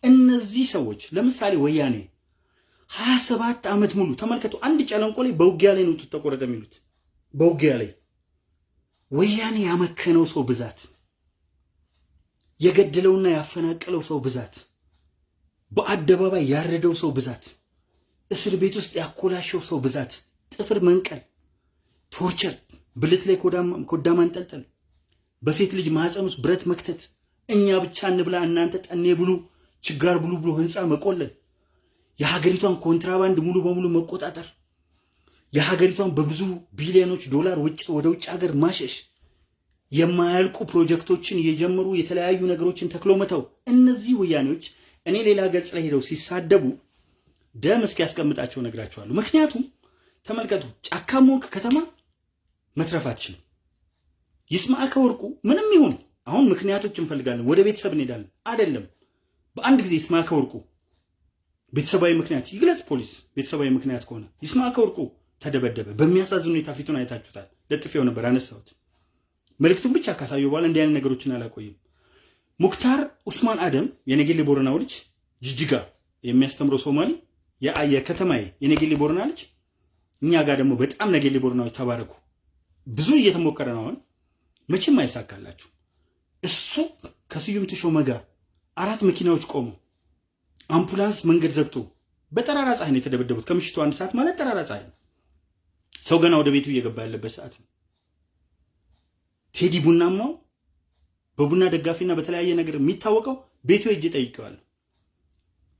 [SPEAKER 1] እነዚህ ሰዎች ለምሳሌ ወያኔ ሀያ ሰባት ዓመት ሙሉ ተመልከቱ። አንድ ጨለንቆ ላይ በውጊያ ላይ ነው ተቆረጠ የሚሉት በውጊያ ላይ ወያኔ ያመከነው ሰው ብዛት፣ የገደለውና ያፈናቀለው ሰው ብዛት፣ በአደባባይ ያረደው ሰው ብዛት፣ እስር ቤት ውስጥ ያኮላሸው ሰው ብዛት፣ ጥፍር መንቀል፣ ቶርቸር፣ ብልት ላይ ኮዳ ማንጠልጠል፣ በሴት ልጅ ማህፀን ውስጥ ብረት መክተት፣ እኛ ብቻ እንብላ እናንተ ጠኔ ብሉ፣ ችጋር ብሉ ብሎ ህንፃ መቆለል፣ የሀገሪቷን ኮንትራባንድ ሙሉ በሙሉ መቆጣጠር፣ የሀገሪቷን በብዙ ቢሊዮኖች ዶላር ወደ ውጭ ሀገር ማሸሽ፣ የማያልቁ ፕሮጀክቶችን እየጀመሩ የተለያዩ ነገሮችን ተክሎ መተው። እነዚህ ወያኔዎች እኔ ሌላ ገጽ ላይ ሄደው ሲሳደቡ ደም እስኪያስቀምጣቸው ነግራቸዋለሁ። ምክንያቱም ተመልከቱ፣ ጫካም ሆንክ ከተማ መትረፍ አትችልም። ይስማዕከ ወርቁ ምንም ይሁን አሁን ምክንያቶች እንፈልጋለን፣ ወደ ቤተሰብ እንሄዳለን። አይደለም በአንድ ጊዜ ይስማዕከ ወርቁ ቤተሰባዊ ምክንያት ይግለጽ ፖሊስ። ቤተሰባዊ ምክንያት ከሆነ ይስማዕከ ወርቁ ተደበደበ። በሚያሳዝን ሁኔታ ፊቱን አይታችሁታል። ለጥፌው ነበር አነሳሁት። መልእክቱን ብቻ ካሳየው በኋላ እንዲህ አይነት ነገሮችን አላቆይም። ሙክታር ኡስማን አደም የነጌሌ ቦረናው ልጅ ጅጅጋ የሚያስተምረው ሶማሊ የከተማዬ የነጌሌ ቦረና ልጅ እኛ ጋር ደግሞ በጣም ነጌሌ ቦረናዎች ተባረኩ። ብዙ እየተሞከረ ነው። አሁን መቼም አይሳካላችሁ። እሱ ከስዩም ተሾመ ጋር አራት መኪናዎች ቆሙ። አምቡላንስ መንገድ ዘግቶ በጠራራ ፀሐይ ነው የተደበደቡት። ከምሽቱ አንድ ሰዓት ማለት ጠራራ ፀሐይ ነው። ሰው ገና ወደ ቤቱ እየገባ ያለበት ሰዓት ነው። ቴዲ ቡናማው በቡና ደጋፊና በተለያየ ነገር የሚታወቀው ቤቱ ሄጄ ጠይቄዋለሁ።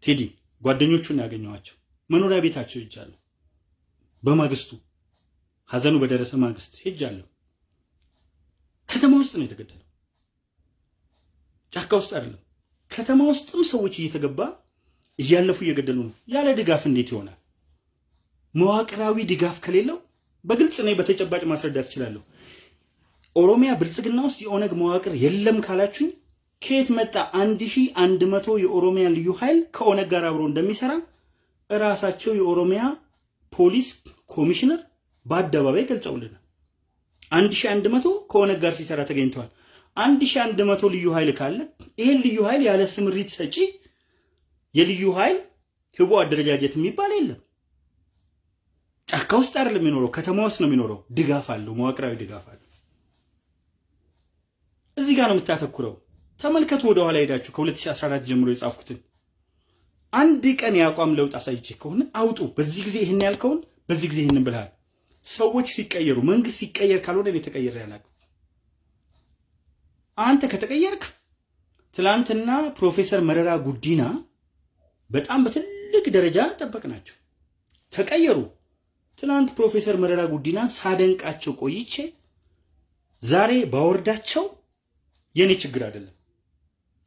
[SPEAKER 1] ቴዲ ጓደኞቹን ያገኘኋቸው መኖሪያ ቤታቸው ሄጃለሁ። በማግስቱ ሀዘኑ በደረሰ ማግስት ሄጃለሁ። ከተማ ውስጥ ነው የተገደለው፣ ጫካ ውስጥ አይደለም። ከተማ ውስጥም ሰዎች እየተገባ እያለፉ እየገደሉ ነው። ያለ ድጋፍ እንዴት ይሆናል? መዋቅራዊ ድጋፍ ከሌለው በግልጽ እኔ በተጨባጭ ማስረዳት እችላለሁ። ኦሮሚያ ብልጽግና ውስጥ የኦነግ መዋቅር የለም ካላችሁኝ ከየት መጣ? አንድ ሺህ አንድ መቶ የኦሮሚያ ልዩ ኃይል ከኦነግ ጋር አብሮ እንደሚሰራ እራሳቸው የኦሮሚያ ፖሊስ ኮሚሽነር በአደባባይ ገልጸውልናል። አንድ ሺህ አንድ መቶ ከኦነግ ጋር ሲሰራ ተገኝተዋል። አንድ ሺህ አንድ መቶ ልዩ ኃይል ካለ ይህን ልዩ ኃይል ያለ ስምሪት ሰጪ የልዩ ኃይል ህቦ አደረጃጀት የሚባል የለም። ጫካ ውስጥ አይደለም የሚኖረው፣ ከተማ ውስጥ ነው የሚኖረው። ድጋፍ አለው፣ መዋቅራዊ ድጋፍ አለው። እዚህ ጋር ነው የምታተኩረው። ተመልከቱ፣ ወደ ኋላ ሄዳችሁ ከ2014 ጀምሮ የጻፍኩትን አንድ ቀን የአቋም ለውጥ አሳይቼ ከሆነ አውጡ። በዚህ ጊዜ ይህን ያልከውን በዚህ ጊዜ ይህንን ብልሃል። ሰዎች ሲቀየሩ መንግስት ሲቀየር ካልሆነ እኔ ተቀየረ ያላቅም አንተ ከተቀየርክ ትላንትና ፕሮፌሰር መረራ ጉዲና በጣም በትልቅ ደረጃ ጠበቅናቸው፣ ተቀየሩ። ትላንት ፕሮፌሰር መረራ ጉዲናን ሳደንቃቸው ቆይቼ ዛሬ ባወርዳቸው የኔ ችግር አይደለም።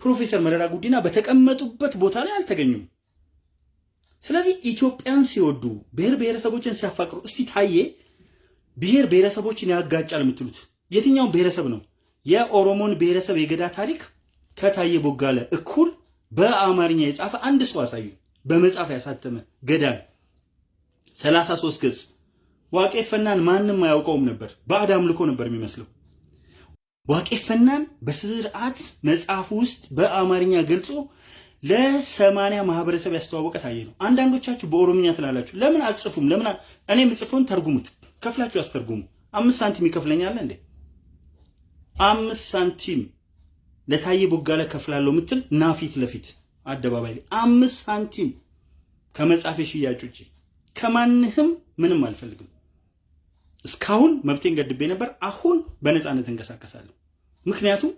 [SPEAKER 1] ፕሮፌሰር መረራ ጉዲና በተቀመጡበት ቦታ ላይ አልተገኙም። ስለዚህ ኢትዮጵያን ሲወዱ ብሔር ብሔረሰቦችን ሲያፋቅሩ፣ እስቲ ታዬ ብሔር ብሔረሰቦችን ያጋጫል የምትሉት የትኛውን ብሔረሰብ ነው? የኦሮሞን ብሔረሰብ የገዳ ታሪክ ከታዬ ቦጋለ እኩል በአማርኛ የጻፈ አንድ ሰው አሳዩ። በመጽሐፍ ያሳተመ ገዳን 33 ገጽ። ዋቄ ፈናን ማንም አያውቀውም ነበር። ባዕድ አምልኮ ነበር የሚመስለው። ዋቄ ፈናን በስርዓት መጽሐፉ ውስጥ በአማርኛ ገልጾ ለሰማንያ ማህበረሰብ ያስተዋወቀ ታዬ ነው። አንዳንዶቻችሁ በኦሮምኛ ትላላችሁ። ለምን አትጽፉም? ለምን እኔ የምጽፈውን ተርጉሙት፣ ከፍላችሁ አስተርጉሙ። አምስት ሳንቲም ይከፍለኛል እንዴ? አምስት ሳንቲም ለታየ ቦጋለ ከፍላለሁ የምትል ና ፊት ለፊት አደባባይ ላይ አምስት ሳንቲም ከመጻፌ ሽያጭ ውጭ ከማንህም ምንም አልፈልግም። እስካሁን መብቴን ገድቤ ነበር። አሁን በነፃነት እንቀሳቀሳለሁ። ምክንያቱም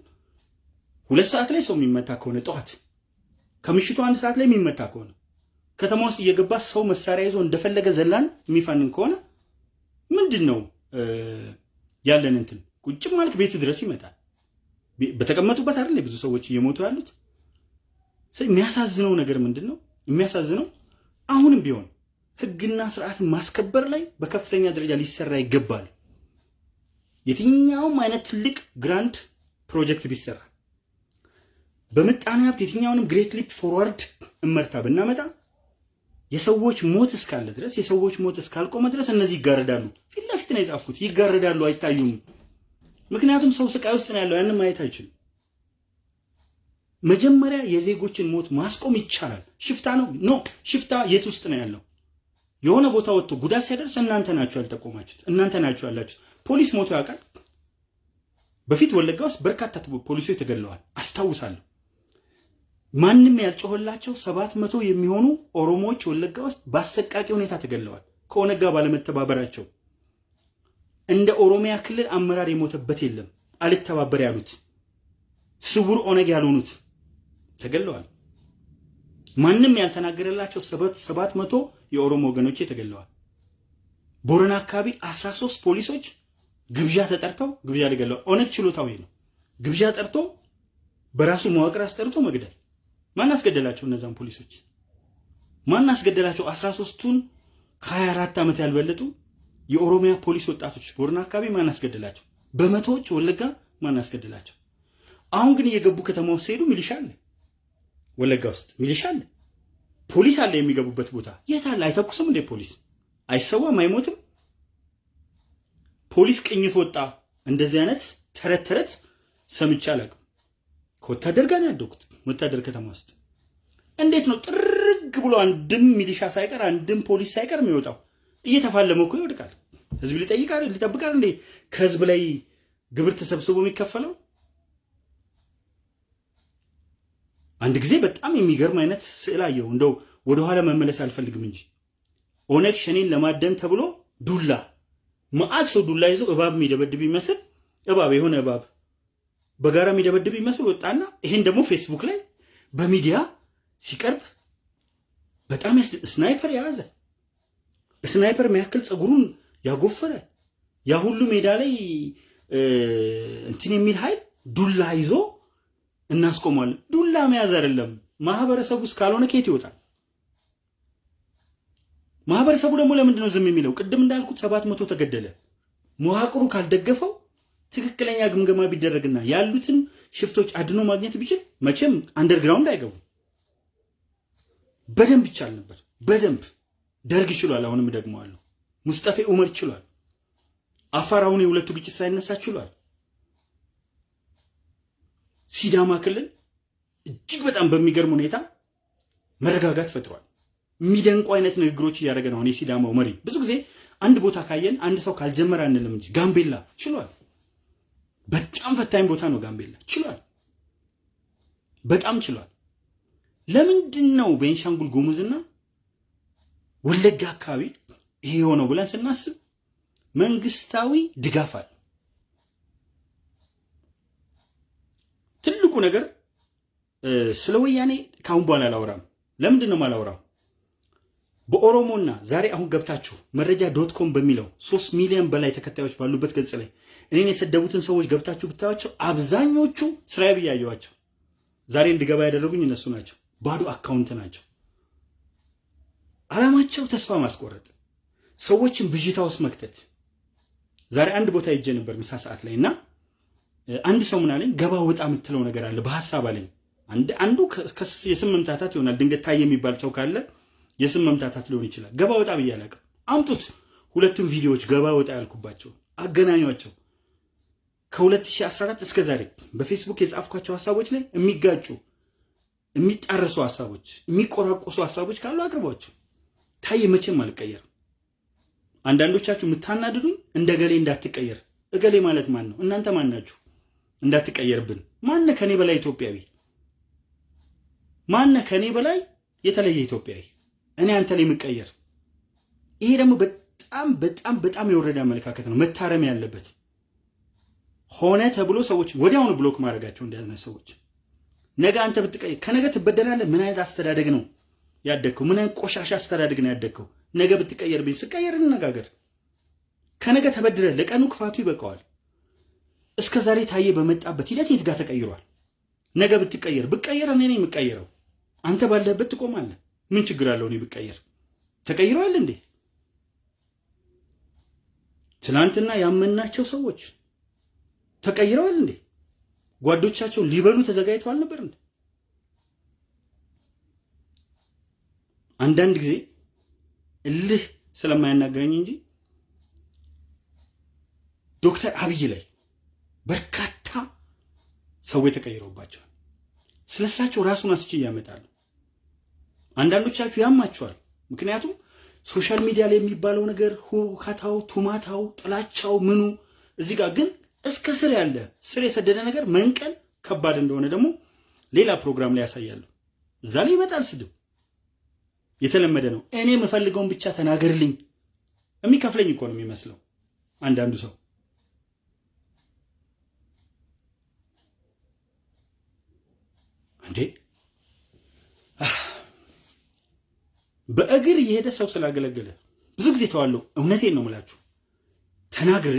[SPEAKER 1] ሁለት ሰዓት ላይ ሰው የሚመታ ከሆነ ጠዋት ከምሽቱ አንድ ሰዓት ላይ የሚመታ ከሆነ ከተማ ውስጥ እየገባ ሰው መሳሪያ ይዞ እንደፈለገ ዘላን የሚፋንን ከሆነ ምንድን ነው ያለን እንትን ቁጭም ማለት ቤት ድረስ ይመጣል። በተቀመጡበት አይደል ብዙ ሰዎች እየሞቱ ያሉት። የሚያሳዝነው ነገር ምንድን ነው? የሚያሳዝነው አሁንም ቢሆን ህግና ስርዓትን ማስከበር ላይ በከፍተኛ ደረጃ ሊሰራ ይገባል። የትኛውም አይነት ትልቅ grand project ቢሰራ በምጣኔ ሀብት የትኛውንም great leap forward እመርታ ብናመጣ የሰዎች ሞት እስካለ ድረስ የሰዎች ሞት እስካልቆመ ድረስ እነዚህ ይጋረዳሉ። ፊት ለፊት ነው የጻፍኩት። ይጋረዳሉ፣ አይታዩም። ምክንያቱም ሰው ስቃይ ውስጥ ነው ያለው፣ ያንን ማየት አይችልም። መጀመሪያ የዜጎችን ሞት ማስቆም ይቻላል። ሽፍታ ነው no ሽፍታ የት ውስጥ ነው ያለው? የሆነ ቦታ ወጥቶ ጉዳት ሲያደርስ እናንተ ናችሁ ያልጠቆማችሁት፣ እናንተ ናችሁ ያላችሁት። ፖሊስ ሞቶ ያውቃል? በፊት ወለጋ ውስጥ በርካታ ፖሊሶች ተገድለዋል፣ አስታውሳለሁ። ማንም ያልጮኸላቸው ሰባት መቶ የሚሆኑ ኦሮሞዎች ወለጋ ውስጥ በአሰቃቂ ሁኔታ ተገድለዋል፣ ከኦነግ ጋር ባለመተባበራቸው። እንደ ኦሮሚያ ክልል አመራር የሞተበት የለም። አልተባበር ያሉት ስውር ኦነግ ያልሆኑት ተገድለዋል። ማንም ያልተናገረላቸው ሰባት መቶ የኦሮሞ ወገኖቼ ተገድለዋል። ቦረና አካባቢ 13 ፖሊሶች ግብዣ ተጠርተው ግብዣ ሊገለዋል። ኦነግ ችሎታዊ ነው። ግብዣ ጠርቶ በራሱ መዋቅር አስጠርቶ መግደል። ማን አስገደላቸው? እነዛን ፖሊሶች ማን አስገደላቸው? 13ቱን ከ24 ዓመት ያልበለጡ የኦሮሚያ ፖሊስ ወጣቶች ቦረና አካባቢ ማን አስገደላቸው? በመቶዎች ወለጋ ማን አስገደላቸው? አሁን ግን እየገቡ ከተማ ውስጥ ሲሄዱ ሚሊሻ አለ፣ ወለጋ ውስጥ ሚሊሻ አለ፣ ፖሊስ አለ። የሚገቡበት ቦታ የት አለ? አይተኩስም እንዴ? ፖሊስ አይሰዋም፣ አይሞትም። ፖሊስ ቅኝት ወጣ። እንደዚህ አይነት ተረት ተረት ሰምቼ አላውቅም። ከወታደር ጋር ያደጉት ወታደር ከተማ ውስጥ እንዴት ነው ጥርግ ብሎ አንድም ሚሊሻ ሳይቀር አንድም ፖሊስ ሳይቀር የሚወጣው? እየተፋለመ እኮ ይወድቃል። ህዝብ ሊጠይቃል ሊጠብቃል እንዴ? ከህዝብ ላይ ግብር ተሰብስቦ የሚከፈለው አንድ ጊዜ በጣም የሚገርም አይነት ስዕል አየሁ። እንደው ወደኋላ መመለስ አልፈልግም እንጂ ኦነግ ሸኔን ለማደን ተብሎ ዱላ መዓት ሰው ዱላ ይዞ እባብ የሚደበድብ ይመስል እባብ የሆነ እባብ በጋራ የሚደበድብ ይመስል ወጣና ይሄን ደግሞ ፌስቡክ ላይ በሚዲያ ሲቀርብ በጣም sniper የያዘ sniper የሚያክል ፀጉሩን ያጎፈረ ያ ሁሉ ሜዳ ላይ እንትን የሚል ኃይል ዱላ ይዞ እናስቆሟለን። ዱላ መያዝ አይደለም ማህበረሰቡ ውስጥ ካልሆነ ከየት ይወጣል? ማህበረሰቡ ደግሞ ለምንድን ነው ዝም የሚለው? ቅድም እንዳልኩት ሰባት መቶ ተገደለ። መዋቅሩ ካልደገፈው ትክክለኛ ግምገማ ቢደረግና ያሉትን ሽፍቶች አድኖ ማግኘት ቢችል መቼም አንደርግራውንድ አይገቡም። በደንብ ይቻል ነበር። በደንብ ደርግ ችሏል። አሁንም ደግመዋለሁ። ሙስጠፌ ኡመር ችሏል። አፋር አሁን የሁለቱ ግጭት ሳይነሳ ችሏል። ሲዳማ ክልል እጅግ በጣም በሚገርም ሁኔታ መረጋጋት ፈጥሯል። የሚደንቁ አይነት ንግግሮች እያደረገ ነው። የሲዳማው መሪ ብዙ ጊዜ አንድ ቦታ ካየን አንድ ሰው ካልጀመረ አንልም እንጂ ጋምቤላ ችሏል። በጣም ፈታኝ ቦታ ነው ጋምቤላ ችሏል። በጣም ችሏል። ለምንድን ነው ቤንሻንጉል ጉሙዝና ወለጋ አካባቢ ይሄ የሆነው ብለን ስናስብ መንግስታዊ ድጋፍ አለ። ትልቁ ነገር ስለ ወያኔ ከአሁን በኋላ አላወራም። ለምንድን ነው የማላወራው? በኦሮሞና ዛሬ አሁን ገብታችሁ መረጃ dot com በሚለው ሶስት ሚሊዮን በላይ ተከታዮች ባሉበት ገጽ ላይ እኔን የሰደቡትን ሰዎች ገብታችሁ ብታዩቸው አብዛኞቹ ስራዬ ብያየዋቸው ዛሬ እንድገባ ያደረጉኝ እነሱ ናቸው። ባዶ account ናቸው። አላማቸው ተስፋ ማስቆረጥ፣ ሰዎችን ብዥታ ውስጥ መክተት። ዛሬ አንድ ቦታ ሄጄ ነበር ምሳ ሰዓት ላይ እና አንድ ሰው ምን አለኝ፣ ገባ ወጣ የምትለው ነገር አለ በሀሳብ አለኝ። አንዱ የስም መምታታት ይሆናል። ድንገት ታየ የሚባል ሰው ካለ የስም መምታታት ሊሆን ይችላል። ገባ ወጣ ብዬ አላውቅም። አምጡት ሁለቱም ቪዲዮዎች ገባ ወጣ ያልኩባቸው አገናኟቸው። ከ2014 እስከ ዛሬ በፌስቡክ የጻፍኳቸው ሀሳቦች ላይ የሚጋጩ የሚጣረሱ ሀሳቦች፣ የሚቆራቆሱ ሀሳቦች ካሉ አቅርቧቸው። ታየ መቼም አልቀየርም። አንዳንዶቻችሁ የምታናድዱኝ እንደ ገሌ እንዳትቀየር። እገሌ ማለት ማን ነው? እናንተ ማን ናችሁ? እንዳትቀየርብን። ማነ ከኔ በላይ ኢትዮጵያዊ? ማነ ከኔ በላይ የተለየ ኢትዮጵያዊ? እኔ አንተ ላይ የምቀየር። ይሄ ደግሞ በጣም በጣም በጣም የወረደ አመለካከት ነው፣ መታረም ያለበት ሆነ ተብሎ ሰዎች ወዲያውኑ ብሎክ ማድረጋቸው እንዲያዝነ ሰዎች ነገ አንተ ብትቀይር ከነገ ትበደላለህ። ምን አይነት አስተዳደግ ነው ያደግከው? ምን አይነት ቆሻሻ አስተዳደግ ነው ያደግከው? ነገ ብትቀየርብኝ ስቀየር እንነጋገር። ከነገ ተበድረ ለቀኑ ክፋቱ ይበቃዋል። እስከ ዛሬ ታየ በመጣበት ሂደት የት ጋር ተቀይሯል? ነገ ብትቀየር ብቀየር እኔ ነኝ የምቀየረው። አንተ ባለህበት ትቆማለህ። ምን ችግር አለው? እኔ ብቀየር ተቀይረዋል እንዴ? ትናንትና ያመናቸው ሰዎች ተቀይረዋል እንዴ? ጓዶቻቸው ሊበሉ ተዘጋጅተው አልነበር እንዴ? አንዳንድ ጊዜ እልህ ስለማያናገረኝ እንጂ ዶክተር አብይ ላይ በርካታ ሰዎች ተቀይረውባቸዋል። ስለሳቸው ራሱን አስቼ ያመጣሉ። አንዳንዶቻችሁ ያማቸዋል። ምክንያቱም social media ላይ የሚባለው ነገር ሁካታው፣ ቱማታው፣ ጥላቻው ምኑ እዚህ ጋር ግን እስከ ስር ያለ ስር የሰደደ ነገር መንቀል ከባድ እንደሆነ ደግሞ ሌላ ፕሮግራም ላይ ያሳያሉ። እዛ ላይ ይመጣል ስድብ፣ የተለመደ ነው። እኔ የምፈልገውን ብቻ ተናገርልኝ። የሚከፍለኝ እኮ ነው የሚመስለው አንዳንዱ ሰው እንዴ በእግር እየሄደ ሰው ስላገለገለ ብዙ ጊዜ ተዋለው። እውነቴን ነው የምላችሁ ተናግሬ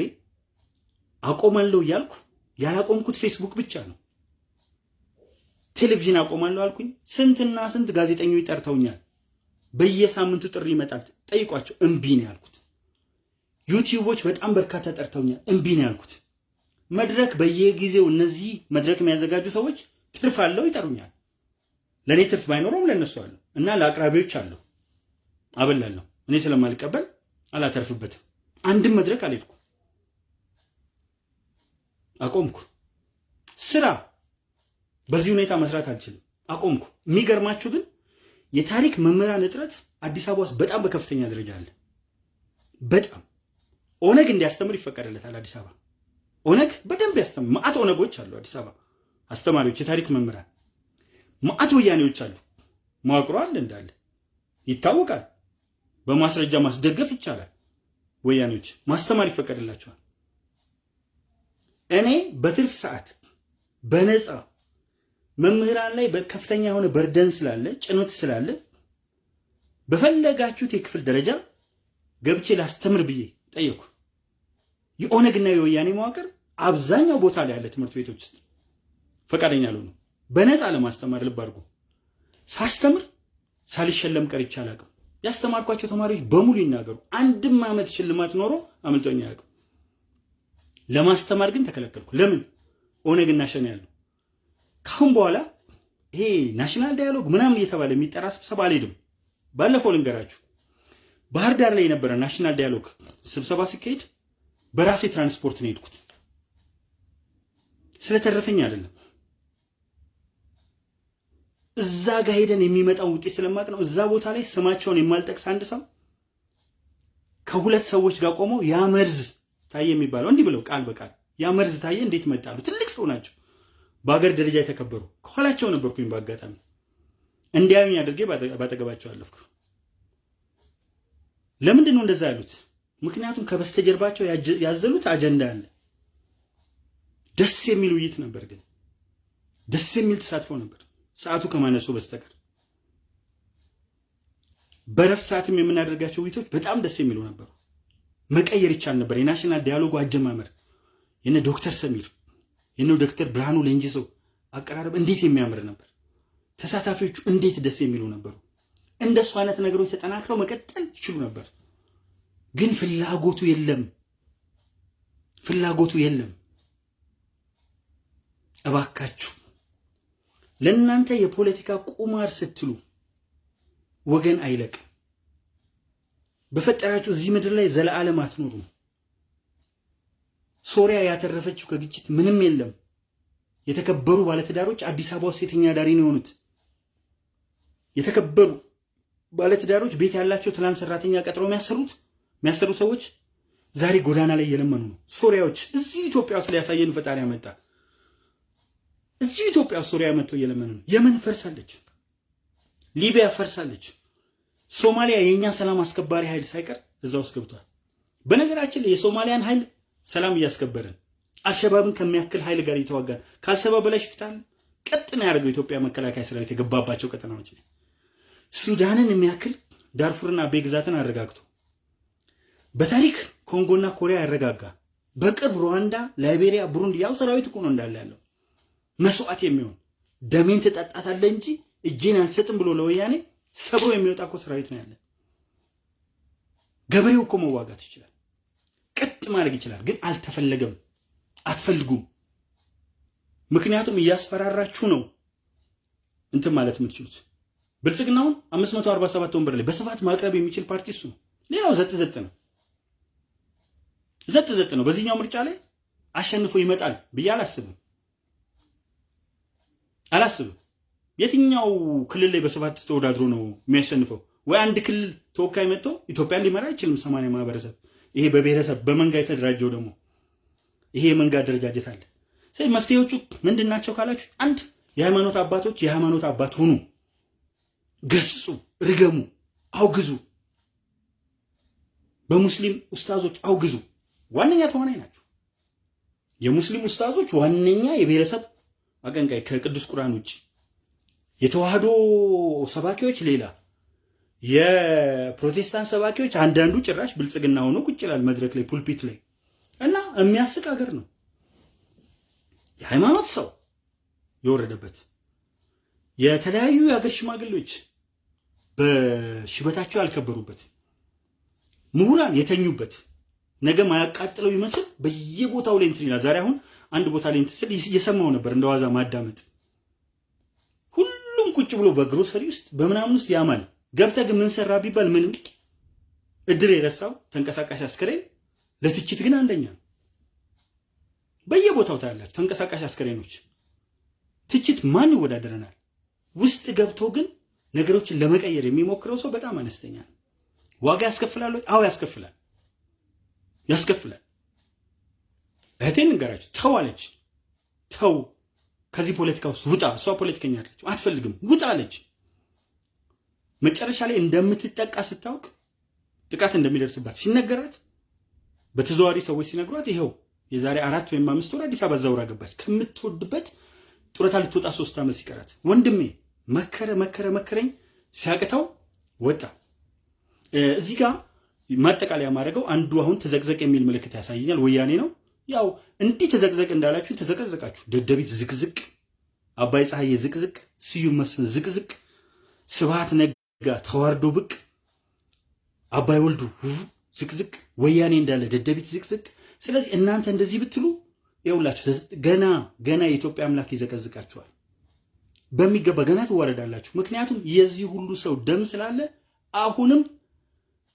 [SPEAKER 1] አቆማለሁ እያልኩ ያላቆምኩት ፌስቡክ ብቻ ነው። ቴሌቪዥን አቆማለሁ አልኩኝ። ስንትና ስንት ጋዜጠኞች ጠርተውኛል። በየሳምንቱ ጥሪ ይመጣል፣ ጠይቋቸው። እምቢ ነው ያልኩት። ዩቲዩቦች በጣም በርካታ ጠርተውኛል፣ እምቢ ነው ያልኩት። መድረክ በየጊዜው እነዚህ መድረክ የሚያዘጋጁ ሰዎች ትርፍ አለው ይጠሩኛል። ለእኔ ትርፍ ባይኖረውም ለእነሱ አለው እና ለአቅራቢዎች አለው አበላለሁ። እኔ ስለማልቀበል አላተርፍበትም። አንድም መድረክ አልሄድኩ፣ አቆምኩ። ስራ በዚህ ሁኔታ መስራት አልችልም፣ አቆምኩ። የሚገርማችሁ ግን የታሪክ መምህራን እጥረት አዲስ አበባ ውስጥ በጣም በከፍተኛ ደረጃ አለ። በጣም ኦነግ እንዲያስተምር ይፈቀድለታል አዲስ አበባ። ኦነግ በደንብ ያስተምር። ማአት ኦነጎች አሉ አዲስ አበባ አስተማሪዎች፣ የታሪክ መምህራን ማአት ወያኔዎች አሉ። መዋቅሮ አለ እንዳለ ይታወቃል። በማስረጃ ማስደገፍ ይቻላል። ወያኔዎች ማስተማር ይፈቀድላቸዋል። እኔ በትርፍ ሰዓት በነፃ መምህራን ላይ በከፍተኛ የሆነ በርደን ስላለ ጭኖት ስላለ በፈለጋችሁት የክፍል ደረጃ ገብቼ ላስተምር ብዬ ጠየኩ። የኦነግና የወያኔ መዋቅር አብዛኛው ቦታ ላይ ያለ ትምህርት ቤቶች ውስጥ ፈቃደኛ አልሆኑ። በነፃ ለማስተማር ልብ አድርጎ ሳስተምር ሳልሸለም ቀርቼ አላውቅም። ያስተማርኳቸው ተማሪዎች በሙሉ ይናገሩ፣ አንድም ዓመት ሽልማት ኖሮ አምልጦኝ አያውቅም። ለማስተማር ግን ተከለከልኩ። ለምን? ኦነግና ሸኔ ያሉ። ካሁን በኋላ ይሄ national dialogue ምናምን እየተባለ የሚጠራ ስብሰባ አልሄድም። ባለፈው ልንገራችሁ፣ ባህር ዳር ላይ የነበረ national dialogue ስብሰባ ሲካሄድ በራሴ ትራንስፖርት ነው የሄድኩት። ስለተረፈኝ አይደለም እዛ ጋር ሄደን የሚመጣው ውጤት ስለማውቅ ነው። እዛ ቦታ ላይ ስማቸውን የማልጠቅስ አንድ ሰው ከሁለት ሰዎች ጋር ቆመው ያ መርዝ ታየ የሚባለው እንዲህ ብለው ቃል በቃል ያ መርዝ ታየ እንዴት መጣሉ? ትልቅ ሰው ናቸው፣ በሀገር ደረጃ የተከበሩ። ከኋላቸው ነበርኩኝ። በአጋጣሚ እንዲያዩኝ አድርጌ ባጠገባቸው አለፍኩ። ለምንድን ነው እንደዛ ያሉት? ምክንያቱም ከበስተጀርባቸው ያዘሉት አጀንዳ አለ። ደስ የሚል ውይይት ነበር፣ ግን ደስ የሚል ተሳትፎ ነበር ሰዓቱ ከማነሱ በስተቀር በረፍት ሰዓትም የምናደርጋቸው ውይይቶች በጣም ደስ የሚሉ ነበሩ። መቀየር ይቻል ነበር። የ national dialogue ኡ አጀማመር የነ ዶክተር ሰሚር የነ ዶክተር ብርሃኑ ሌንጂሶ አቀራረብ እንዴት የሚያምር ነበር። ተሳታፊዎቹ እንዴት ደስ የሚሉ ነበሩ። እንደሱ አይነት ነገሮች ተጠናክረው መቀጠል ይችሉ ነበር። ግን ፍላጎቱ የለም፣ ፍላጎቱ የለም። እባካችሁ ለእናንተ የፖለቲካ ቁማር ስትሉ ወገን አይለቅም። በፈጠራችሁ እዚህ ምድር ላይ ዘለዓለም አትኖሩም። ሶሪያ ያተረፈችው ከግጭት ምንም የለም። የተከበሩ ባለትዳሮች አዲስ አበባ ውስጥ ሴተኛ አዳሪ ነው የሆኑት። የተከበሩ ባለትዳሮች ቤት ያላቸው ትላንት ሰራተኛ ቀጥረው የሚያሰሩት የሚያሰሩ ሰዎች ዛሬ ጎዳና ላይ እየለመኑ ነው። ሶሪያዎች እዚህ ኢትዮጵያ ውስጥ ሊያሳየን ፈጣሪ ያመጣ እዚሁ ኢትዮጵያ ሶሪያ መጥተው እየለመኑ ነው። የመን ፈርሳለች፣ ሊቢያ ፈርሳለች። ሶማሊያ የእኛ ሰላም አስከባሪ ኃይል ሳይቀር እዛ ውስጥ ገብቷል። በነገራችን ላይ የሶማሊያን ኃይል ሰላም እያስከበርን አልሸባብን ከሚያክል ኃይል ጋር እየተዋጋን ከአልሸባብ በላይ ሽፍታል ቀጥ ነው ያደርገው የኢትዮጵያ መከላከያ ሰራዊት የገባባቸው ቀጠናዎች ላይ ሱዳንን የሚያክል ዳርፉርና ቤግዛትን አረጋግቶ በታሪክ ኮንጎና ኮሪያ ያረጋጋ በቅርብ ሩዋንዳ፣ ላይቤሪያ፣ ቡሩንዲ ያው ሰራዊት እኮ ነው እንዳለ ያለው መስዋዕት የሚሆን ደሜን ትጠጣታለህ እንጂ እጄን አልሰጥም ብሎ ለወያኔ ሰብሮ የሚወጣ እኮ ሰራዊት ነው ያለ። ገበሬው እኮ መዋጋት ይችላል፣ ቅጥ ማድረግ ይችላል። ግን አልተፈለገም፣ አትፈልጉም። ምክንያቱም እያስፈራራችሁ ነው እንትን ማለት የምትችሉት። ብልጽግናውን 547 ወንበር ላይ በስፋት ማቅረብ የሚችል ፓርቲ እሱ ነው። ሌላው ዘጥ ዘጥ ነው፣ ዘጥ ዘጥ ነው። በዚህኛው ምርጫ ላይ አሸንፎ ይመጣል ብዬ አላስብም አላስብም። የትኛው ክልል ላይ በስፋት ተወዳድሮ ነው የሚያሸንፈው? ወይ አንድ ክልል ተወካይ መጥቶ ኢትዮጵያን ሊመራ አይችልም። ሰማንያ ማህበረሰብ ይሄ በብሔረሰብ በመንጋ የተደራጀው ደግሞ ይሄ የመንጋ አደረጃጀት አለ። ስለዚህ መፍትሄዎቹ ምንድን ናቸው ካላችሁ፣ አንድ የሃይማኖት አባቶች የሃይማኖት አባት ሁኑ፣ ገስጹ፣ ርገሙ፣ አውግዙ። በሙስሊም ኡስታዞች አውግዙ። ዋነኛ ተዋናይ ናቸው። የሙስሊም ኡስታዞች ዋነኛ የብሔረሰብ አቀንቃይ ከቅዱስ ቁርአን ውጭ የተዋህዶ ሰባኪዎች ሌላ፣ የፕሮቴስታንት ሰባኪዎች አንዳንዱ ጭራሽ ብልጽግና ሆኖ ቁጭ ይላል መድረክ ላይ ፑልፒት ላይ እና የሚያስቅ ሀገር ነው። የሃይማኖት ሰው የወረደበት የተለያዩ የሀገር ሽማግሌዎች በሽበታቸው ያልከበሩበት ምሁራን የተኙበት ነገ ማያቃጥለው ይመስል በየቦታው ላይ እንትን ይላል። ዛሬ አሁን አንድ ቦታ ላይ እንትን ስል እየሰማው ነበር እንደ ዋዛ ማዳመጥ። ሁሉም ቁጭ ብሎ በግሮሰሪ ውስጥ በምናምን ውስጥ ያማል። ገብተህ ግን ምን ቢባል ምንም እድር የረሳው ተንቀሳቃሽ አስከሬን ለትችት ግን አንደኛ በየቦታው ታያላችሁ ተንቀሳቃሽ አስከሬኖች። ትችት ማን ይወዳደረናል? ውስጥ ገብቶ ግን ነገሮችን ለመቀየር የሚሞክረው ሰው በጣም አነስተኛ ነው። ዋጋ ያስከፍላል? አዎ ያስከፍላል፣ ያስከፍላል። እህቴን እንገራችሁ ተው አለች። ተው ከዚህ ፖለቲካ ውስጥ ውጣ። እሷ ፖለቲከኛ አለች፣ አትፈልግም፣ ውጣ አለች። መጨረሻ ላይ እንደምትጠቃ ስታውቅ ጥቃት እንደሚደርስባት ሲነገራት በተዘዋሪ ሰዎች ሲነግሯት ይኸው የዛሬ አራት ወይም አምስት ወር አዲስ አበባ ዛውራ ገባች። ከምትወድበት ጡረታ ልትወጣ ሶስት ዓመት ሲቀራት ወንድሜ መከረ መከረ መከረኝ ሲያቅተው ወጣ። እዚህ ጋር ማጠቃለያ ማድረገው አንዱ አሁን ተዘቅዘቅ የሚል ምልክት ያሳየኛል። ወያኔ ነው። ያው እንዲህ ተዘቅዘቅ እንዳላችሁ ተዘቀዘቃችሁ። ደደቢት ዝቅዝቅ፣ አባይ ፀሐዬ ዝቅዝቅ፣ ስዩም መስፍን ዝቅዝቅ፣ ስብሃት ነጋ ተዋርዶ ብቅ፣ አባይ ወልዱ ዝቅዝቅ፣ ወያኔ እንዳለ ደደቢት ዝቅዝቅ። ስለዚህ እናንተ እንደዚህ ብትሉ ይኸውላችሁ ገና ገና የኢትዮጵያ አምላክ ይዘቀዝቃችኋል በሚገባ ገና ትዋረዳላችሁ። ምክንያቱም የዚህ ሁሉ ሰው ደም ስላለ አሁንም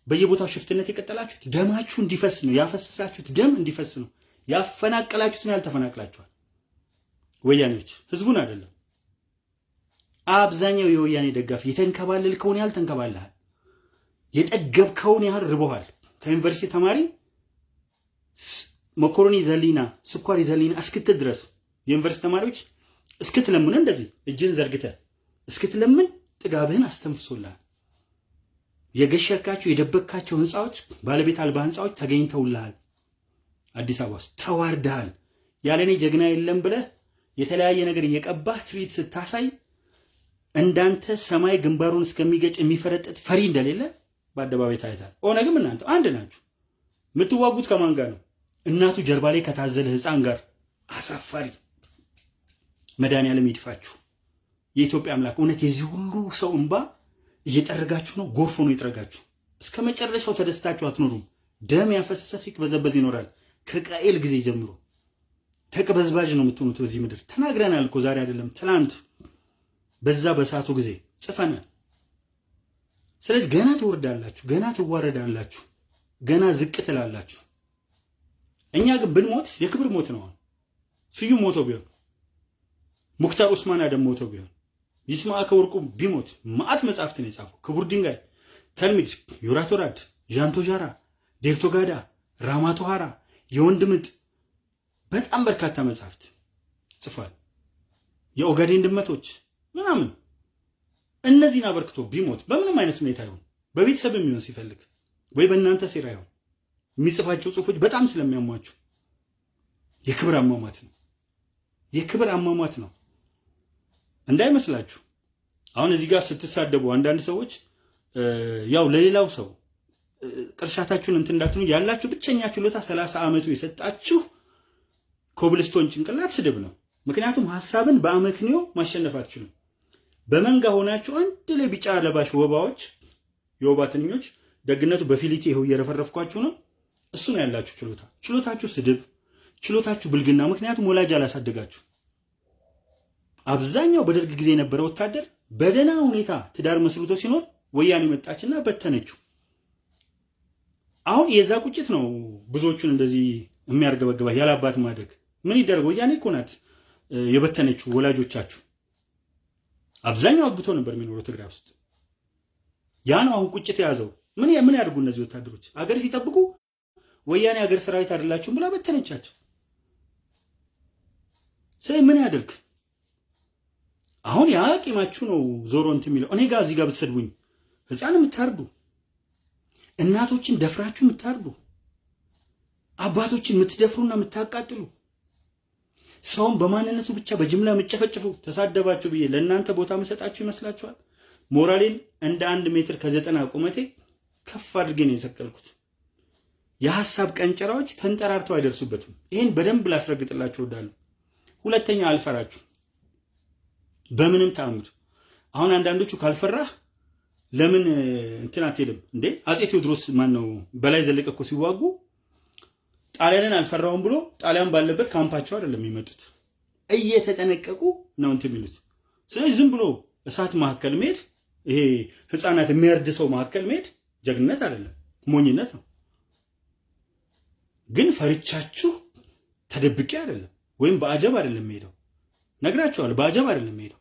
[SPEAKER 1] በየቦታው ሽፍትነት የቀጠላችሁት ደማችሁ እንዲፈስ ነው። ያፈሰሳችሁት ደም እንዲፈስ ነው። ያፈናቀላችሁትን ያልተፈናቅላችኋል። ወያኔዎች ህዝቡን አይደለም። አብዛኛው የወያኔ ደጋፊ የተንከባለልከውን ያህል ተንከባልሃል። የጠገብከውን ያህል ርቦሃል። ከዩኒቨርሲቲ ተማሪ መኮሮኒ ዘሊና ስኳር ዘሊና እስክትል ድረስ የዩኒቨርሲቲ ተማሪዎች እስክትለምን እንደዚህ እጅን ዘርግተ እስክትለምን ጥጋብህን አስተንፍሶልሃል። የገሸርካቸው የደበቅካቸው ህንፃዎች ባለቤት አልባ ህንፃዎች ተገኝተውልሃል። አዲስ አበባ ውስጥ ተዋርደሃል። ያለኔ ጀግና የለም ብለህ የተለያየ ነገር እየቀባህ ትርኢት ስታሳይ እንዳንተ ሰማይ ግንባሩን እስከሚገጭ የሚፈረጠጥ ፈሪ እንደሌለ በአደባባይ ታይታል። ኦነግም እናንተ አንድ ናችሁ። የምትዋጉት ከማን ጋር ነው? እናቱ ጀርባ ላይ ከታዘለ ህፃን ጋር። አሳፋሪ። መድኃኒዓለም ይድፋችሁ። የኢትዮጵያ አምላክ እውነት የዚህ ሁሉ ሰው እንባ እየጠረጋችሁ ነው። ጎርፎ ነው ይጥረጋችሁ። እስከ መጨረሻው ተደስታችሁ አትኖሩም። ደም ያፈሰሰ ሲቅበዘበዝ ይኖራል። ከቃኤል ጊዜ ጀምሮ ተቅበዝባዥ ነው የምትሆኑት በዚህ ምድር። ተናግረናል እኮ ዛሬ አይደለም ትናንት፣ በዛ በሰዓቱ ጊዜ ጽፈናል። ስለዚህ ገና ትወርዳላችሁ፣ ገና ትዋረዳላችሁ፣ ገና ዝቅ ትላላችሁ። እኛ ግን ብንሞት የክብር ሞት ነው። ስዩም ሞቶ ቢሆን ሙክታር ኡስማን አደም ሞቶ ቢሆን ይስማዕከ ወርቁ ቢሞት ማአት መጽሐፍትን የጻፈው ክቡር ድንጋይ፣ ተልሚድ፣ ዩራቶራድ፣ ዣንቶ ዣራ፣ ዴርቶ ጋዳ፣ ራማቶ ሃራ፣ የወንድ ምጥ በጣም በርካታ መጽሐፍት ጽፏል። የኦጋዴን ድመቶች ምናምን እነዚህን አበርክቶ ቢሞት በምንም አይነት ሁኔታ ይሁን በቤተሰብ የሚሆን ሲፈልግ ወይ በእናንተ ሴራ ይሁን የሚጽፋቸው ጽሁፎች በጣም ስለሚያሟቸው የክብር አሟሟት ነው። የክብር አሟሟት ነው እንዳይመስላችሁ። አሁን እዚህ ጋር ስትሳደቡ አንዳንድ ሰዎች ያው ለሌላው ሰው ቅርሻታችሁን እንትን እንዳትሉ ያላችሁ ብቸኛ ችሎታ ሰላሳ ዓመቱ የሰጣችሁ ኮብልስቶን ጭንቅላት ስድብ ነው። ምክንያቱም ሀሳብን በአመክንዮ ማሸነፍ አትችሉም። በመንጋ ሆናችሁ አንድ ላይ ቢጫ ለባሽ ወባዎች፣ የወባ ትንኞች፣ ደግነቱ በፊሊቲ ይኸው እየረፈረፍኳችሁ ነው። እሱ ነው ያላችሁ ችሎታ። ችሎታችሁ ስድብ፣ ችሎታችሁ ብልግና። ምክንያቱም ወላጅ አላሳደጋችሁ። አብዛኛው በደርግ ጊዜ የነበረ ወታደር በደህና ሁኔታ ትዳር መስርቶ ሲኖር ወያኔ መጣችና በተነችው። አሁን የዛ ቁጭት ነው ብዙዎቹን እንደዚህ የሚያርገበግባ ያላባት ማደግ ምን ይደረግ? ወያኔ እኮ ናት የበተነችው ወላጆቻችሁ። አብዛኛው አግብቶ ነበር የሚኖረው ትግራይ ውስጥ። ያ ነው አሁን ቁጭት የያዘው። ምን ምን ያድርጉ እነዚህ ወታደሮች? አገር ሲጠብቁ ወያኔ አገር ሰራዊት አይደላችሁም ብላ በተነቻቸው። ስለዚህ ምን ያደርግ አሁን ያ ቂማችሁ ነው ዞሮ እንትን የሚለው። እኔ ጋር እዚህ ጋር ብትሰድቡኝ ህፃን የምታርዱ እናቶችን ደፍራችሁ የምታርዱ አባቶችን የምትደፍሩና የምታቃጥሉ ሰውን በማንነቱ ብቻ በጅምላ የምጨፈጭፉ ተሳደባችሁ ብዬ ለእናንተ ቦታ መሰጣችሁ ይመስላችኋል? ሞራሌን እንደ አንድ ሜትር ከዘጠና ቁመቴ ከፍ አድርጌ ነው የሰቀልኩት። የሀሳብ ቀንጨራዎች ተንጠራርተው አይደርሱበትም። ይህን በደንብ ላስረግጥላችሁ እወዳለሁ። ሁለተኛ አልፈራችሁ በምንም ተአምር። አሁን አንዳንዶቹ ካልፈራህ ለምን እንትን አትሄድም እንዴ? አፄ ቴዎድሮስ ማን ነው በላይ ዘለቀ እኮ ሲዋጉ ጣሊያንን አልፈራውም ብሎ ጣሊያን ባለበት ካምፓቸው አይደለም የሚመጡት፣ እየተጠነቀቁ ነው እንትን የሚሉት። ስለዚህ ዝም ብሎ እሳት መካከል መሄድ፣ ይሄ ህፃናት የሚያርድ ሰው መካከል መሄድ ጀግንነት አይደለም፣ ሞኝነት ነው። ግን ፈርቻችሁ ተደብቄ አይደለም ወይም በአጀብ አይደለም የምሄደው፣ ነግራችኋል። በአጀብ አይደለም የምሄደው፣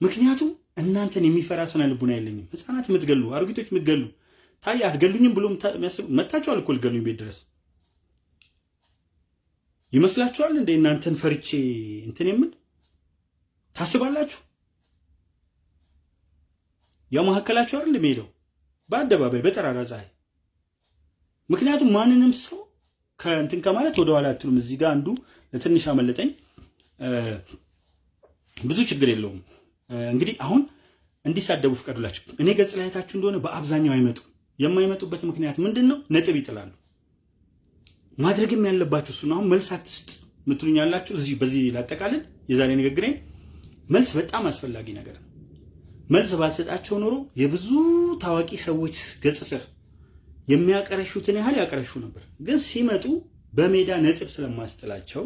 [SPEAKER 1] ምክንያቱም እናንተን የሚፈራ ስነ ልቡና የለኝም። ህፃናት የምትገሉ አሮጊቶች የምትገሉ ታይ አትገሉኝም ብሎ መታችኋል እኮ ልገሉኝ ቤት ድረስ ይመስላችኋል እንደ እናንተን ፈርቼ እንትን የምን ታስባላችሁ? ያው መካከላችሁ አይደል እንደሚሄደው በአደባባይ በጠራራ ፀሐይ። ምክንያቱም ማንንም ሰው ከእንትን ከማለት ወደኋላ አትሉም። እዚህ ጋር አንዱ ለትንሽ አመለጠኝ። ብዙ ችግር የለውም። እንግዲህ አሁን እንዲሳደቡ ፍቀዱላቸው። እኔ ገጽ ላይ አይታችሁ እንደሆነ በአብዛኛው አይመጡም። የማይመጡበት ምክንያት ምንድን ነው? ነጥብ ይጥላሉ። ማድረግም ያለባችሁ እሱን አሁን መልስ አትስጥ ምትሉኝ ያላችሁ እዚህ በዚህ ላጠቃልል የዛሬ ንግግሬን። መልስ በጣም አስፈላጊ ነገር ነው። መልስ ባልሰጣቸው ኖሮ የብዙ ታዋቂ ሰዎች ገጽ ስር የሚያቀረሹትን ያህል ያቀረሹ ነበር። ግን ሲመጡ በሜዳ ነጥብ ስለማስጥላቸው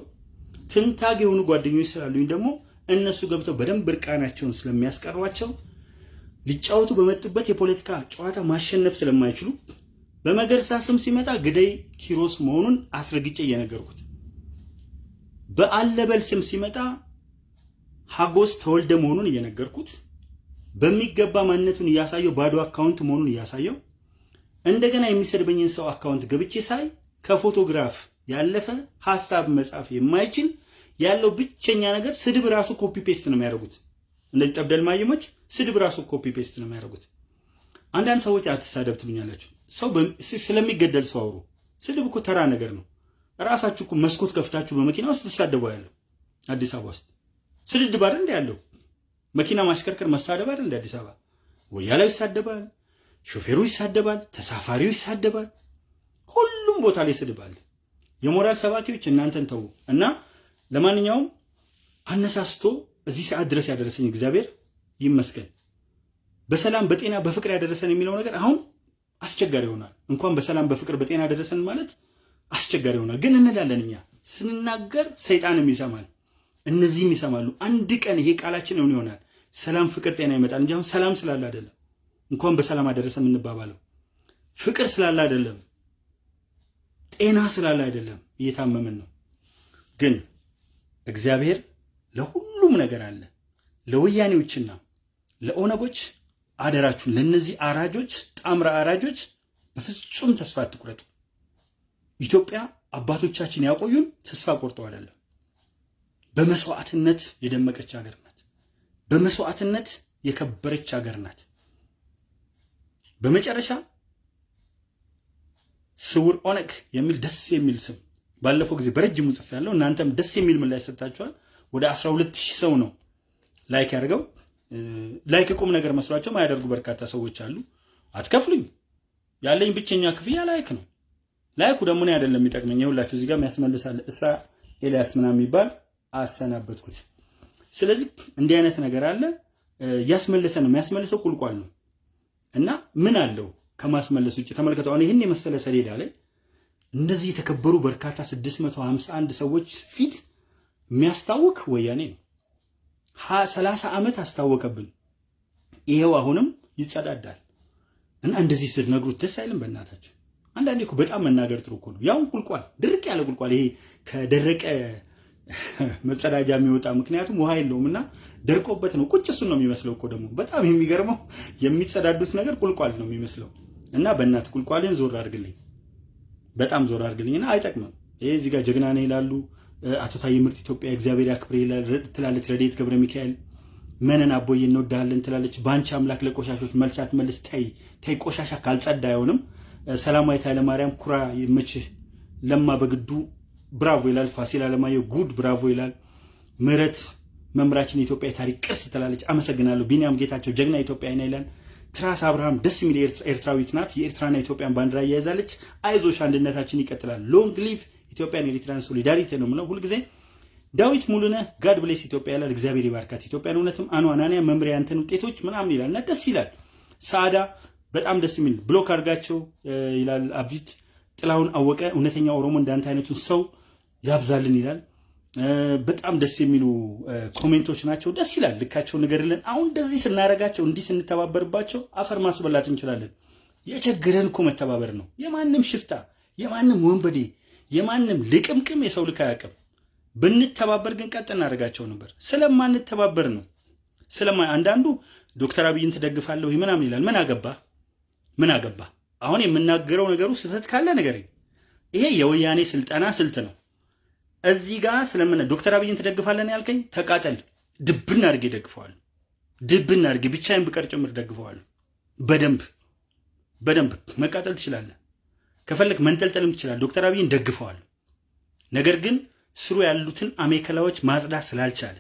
[SPEAKER 1] ትንታግ የሆኑ ጓደኞች ስላሉኝ ደግሞ እነሱ ገብተው በደንብ እርቃናቸውን ስለሚያስቀሯቸው ሊጫወቱ በመጡበት የፖለቲካ ጨዋታ ማሸነፍ ስለማይችሉ በመገርሳ ስም ሲመጣ ግደይ ኪሮስ መሆኑን አስረግጬ እየነገርኩት፣ በአለበል ስም ሲመጣ ሀጎስ ተወልደ መሆኑን እየነገርኩት፣ በሚገባ ማንነቱን እያሳየው ባዶ account መሆኑን እያሳየው፣ እንደገና የሚሰድበኝን ሰው account ገብቼ ሳይ ከፎቶግራፍ ያለፈ ሀሳብ መጻፍ የማይችል ያለው ብቸኛ ነገር ስድብ ራሱ copy paste ነው የሚያደርጉት። እነዚህ ጠብደል ማየሞች ስድብ ራሱ copy paste ነው የሚያደርጉት። አንዳንድ ሰዎች አትሳደብ ትሉኛላችሁ። ሰው ስለሚገደል ሰው አውሩ። ስድብ እኮ ተራ ነገር ነው። ራሳችሁ እኮ መስኮት ከፍታችሁ በመኪና ውስጥ ትሳደቡ ያለው አዲስ አበባ ውስጥ ስድድብ አይደል እንዴ ያለው መኪና ማሽከርከር መሳደብ አይደል እንዴ አዲስ አበባ ወያላው ይሳደባል፣ ሾፌሩ ይሳደባል፣ ተሳፋሪው ይሳደባል። ሁሉም ቦታ ላይ ስድብ አለ። የሞራል ሰባኪዎች እናንተን ተዉ እና ለማንኛውም አነሳስቶ እዚህ ሰዓት ድረስ ያደረሰኝ እግዚአብሔር ይመስገን። በሰላም በጤና በፍቅር ያደረሰን የሚለው ነገር አሁን አስቸጋሪ ይሆናል። እንኳን በሰላም በፍቅር በጤና ያደረሰን ማለት አስቸጋሪ ይሆናል። ግን እንላለን እኛ ስንናገር ሰይጣንም ይሰማል፣ እነዚህም ይሰማሉ። አንድ ቀን ይሄ ቃላችን እውን ይሆናል። ሰላም፣ ፍቅር፣ ጤና ይመጣል እንጂ አሁን ሰላም ስላለ አይደለም። እንኳን በሰላም አደረሰ የምንባባለው ፍቅር ስላለ አይደለም፣ ጤና ስላለ አይደለም። እየታመምን ነው ግን እግዚአብሔር ለሁሉም ነገር አለ። ለወያኔዎችና ለኦነጎች አደራችሁን፣ ለነዚህ አራጆች፣ ጣምራ አራጆች በፍጹም ተስፋ አትቁረጡ። ኢትዮጵያ አባቶቻችን ያቆዩን ተስፋ ቆርጠው አይደለም። በመስዋዕትነት የደመቀች ሀገር ናት። በመስዋዕትነት የከበረች ሀገር ናት። በመጨረሻ ስውር ኦነግ የሚል ደስ የሚል ስም ባለፈው ጊዜ በረጅሙ ጽፌያለሁ እናንተም ደስ የሚል ምላሽ ሰጥታችኋል። ወደ 12 ሺህ ሰው ነው like ያደረገው። like ቁም ነገር መስሏቸው ማያደርጉ በርካታ ሰዎች አሉ። አትከፍሉኝ፣ ያለኝ ብቸኛ ክፍያ like ነው። like ኡ ደግሞ እኔ አይደለም የሚጠቅመኝ። ይኸውላችሁ እዚህ ጋር የሚያስመልሳል እስራ ኤልያስ ምናምን የሚባል አሰናበትኩት። ስለዚህ እንዲህ አይነት ነገር አለ። እያስመለሰ ነው። የሚያስመልሰው ቁልቋል ነው እና ምን አለው ከማስመለስ ውጭ ተመልከተው። አሁን ይህን የመሰለ ሰሌዳ ላይ እንደዚህ የተከበሩ በርካታ 651 ሰዎች ፊት የሚያስታውቅ ወያኔ ነው። ሰላሳ ዓመት አስታወቀብን። ይሄው አሁንም ይጸዳዳል እና እንደዚህ ስትነግሩት ደስ አይልም? በእናታችሁ አንዳንዴ እኮ በጣም መናገር ጥሩ እኮ ነው። ያውን ቁልቋል፣ ድርቅ ያለ ቁልቋል፣ ይሄ ከደረቀ መጸዳጃ የሚወጣ ምክንያቱም ውሃ የለውም እና ደርቆበት ነው። ቁጭ እሱን ነው የሚመስለው እኮ ደግሞ በጣም የሚገርመው የሚጸዳዱት ነገር ቁልቋል ነው የሚመስለው። እና በእናት ቁልቋልን ዞር አድርግልኝ፣ በጣም ዞር አድርግልኝ እና አይጠቅምም። ይሄ እዚህ ጋር ጀግና ነህ ይላሉ አቶ ታዬ ምርጥ ኢትዮጵያ እግዚአብሔር ያክብር ትላለች ረድኤት ገብረ ሚካኤል። መነን አቦዬ እንወዳለን ትላለች። በአንቺ አምላክ ለቆሻሾች መልሳት መልስ ተይ ተይ፣ ቆሻሻ ካልጸዳ አይሆንም። ሰላማዊት ኃይለማርያም ኩራ ይመችህ። ለማ በግዱ bravo ይላል። ፋሲል አለማየሁ good bravo ይላል። ምህረት መምራችን የኢትዮጵያ የታሪክ ቅርስ ትላለች። አመሰግናለሁ። ቢኒያም ጌታቸው ጀግና ኢትዮጵያ አይና ይላል። ትራስ አብርሃም ደስ የሚል ኤርትራዊት ናት። የኤርትራና ኢትዮጵያን ባንዲራ እያያዛለች። አይዞሽ አንድነታችን ይቀጥላል። long live Ethiopian Eritrean solidarity ነው የምለው ሁልጊዜ። ዳዊት ሙሉነህ God bless Ethiopia ይላል። እግዚአብሔር ይባርካት ኢትዮጵያን። እውነትም አኑ መምሪያ ያንተን ውጤቶች ምናምን ይላል እና ደስ ይላል። ሳዳ በጣም ደስ የሚል block አድርጋቸው ይላል። አብዲት ጥላሁን አወቀ እውነተኛ ኦሮሞ እንዳንተ አይነቱን ሰው ያብዛልን ይላል። በጣም ደስ የሚሉ comment ኦች ናቸው። ደስ ይላል። ልካቸው ንገርልን። አሁን እንደዚህ ስናደርጋቸው እንዲህ ስንተባበርባቸው አፈር ማስበላት እንችላለን። የቸገረን እኮ መተባበር ነው። የማንም ሽፍታ የማንም ወንበዴ የማንም ልቅምቅም የሰው ልክ አያውቅም። ብንተባበር ግን ቀጥ እናደርጋቸው ነበር። ስለማንተባበር ነው። ስለማ አንዳንዱ ዶክተር አብይን ትደግፋለሁ ምናምን ይላል። ምን አገባ ምን አገባ? አሁን የምናገረው ነገሩ ስህተት ካለ ነገር ይሄ የወያኔ ስልጠና ስልት ነው። እዚህ ጋር ስለምን ዶክተር አብይን ትደግፋለን ያልከኝ፣ ተቃጠል። ድብን አድርጌ ደግፈዋል። ድብን አድርጌ ብቻዬን ብቀር ጭምር ደግፈዋል። በደንብ በደንብ መቃጠል ትችላለህ። ከፈለግ መንጠልጠልም ትችላለህ። ዶክተር አብይን ደግፈዋል። ነገር ግን ስሩ ያሉትን አሜከላዎች ማጽዳት ስላልቻለ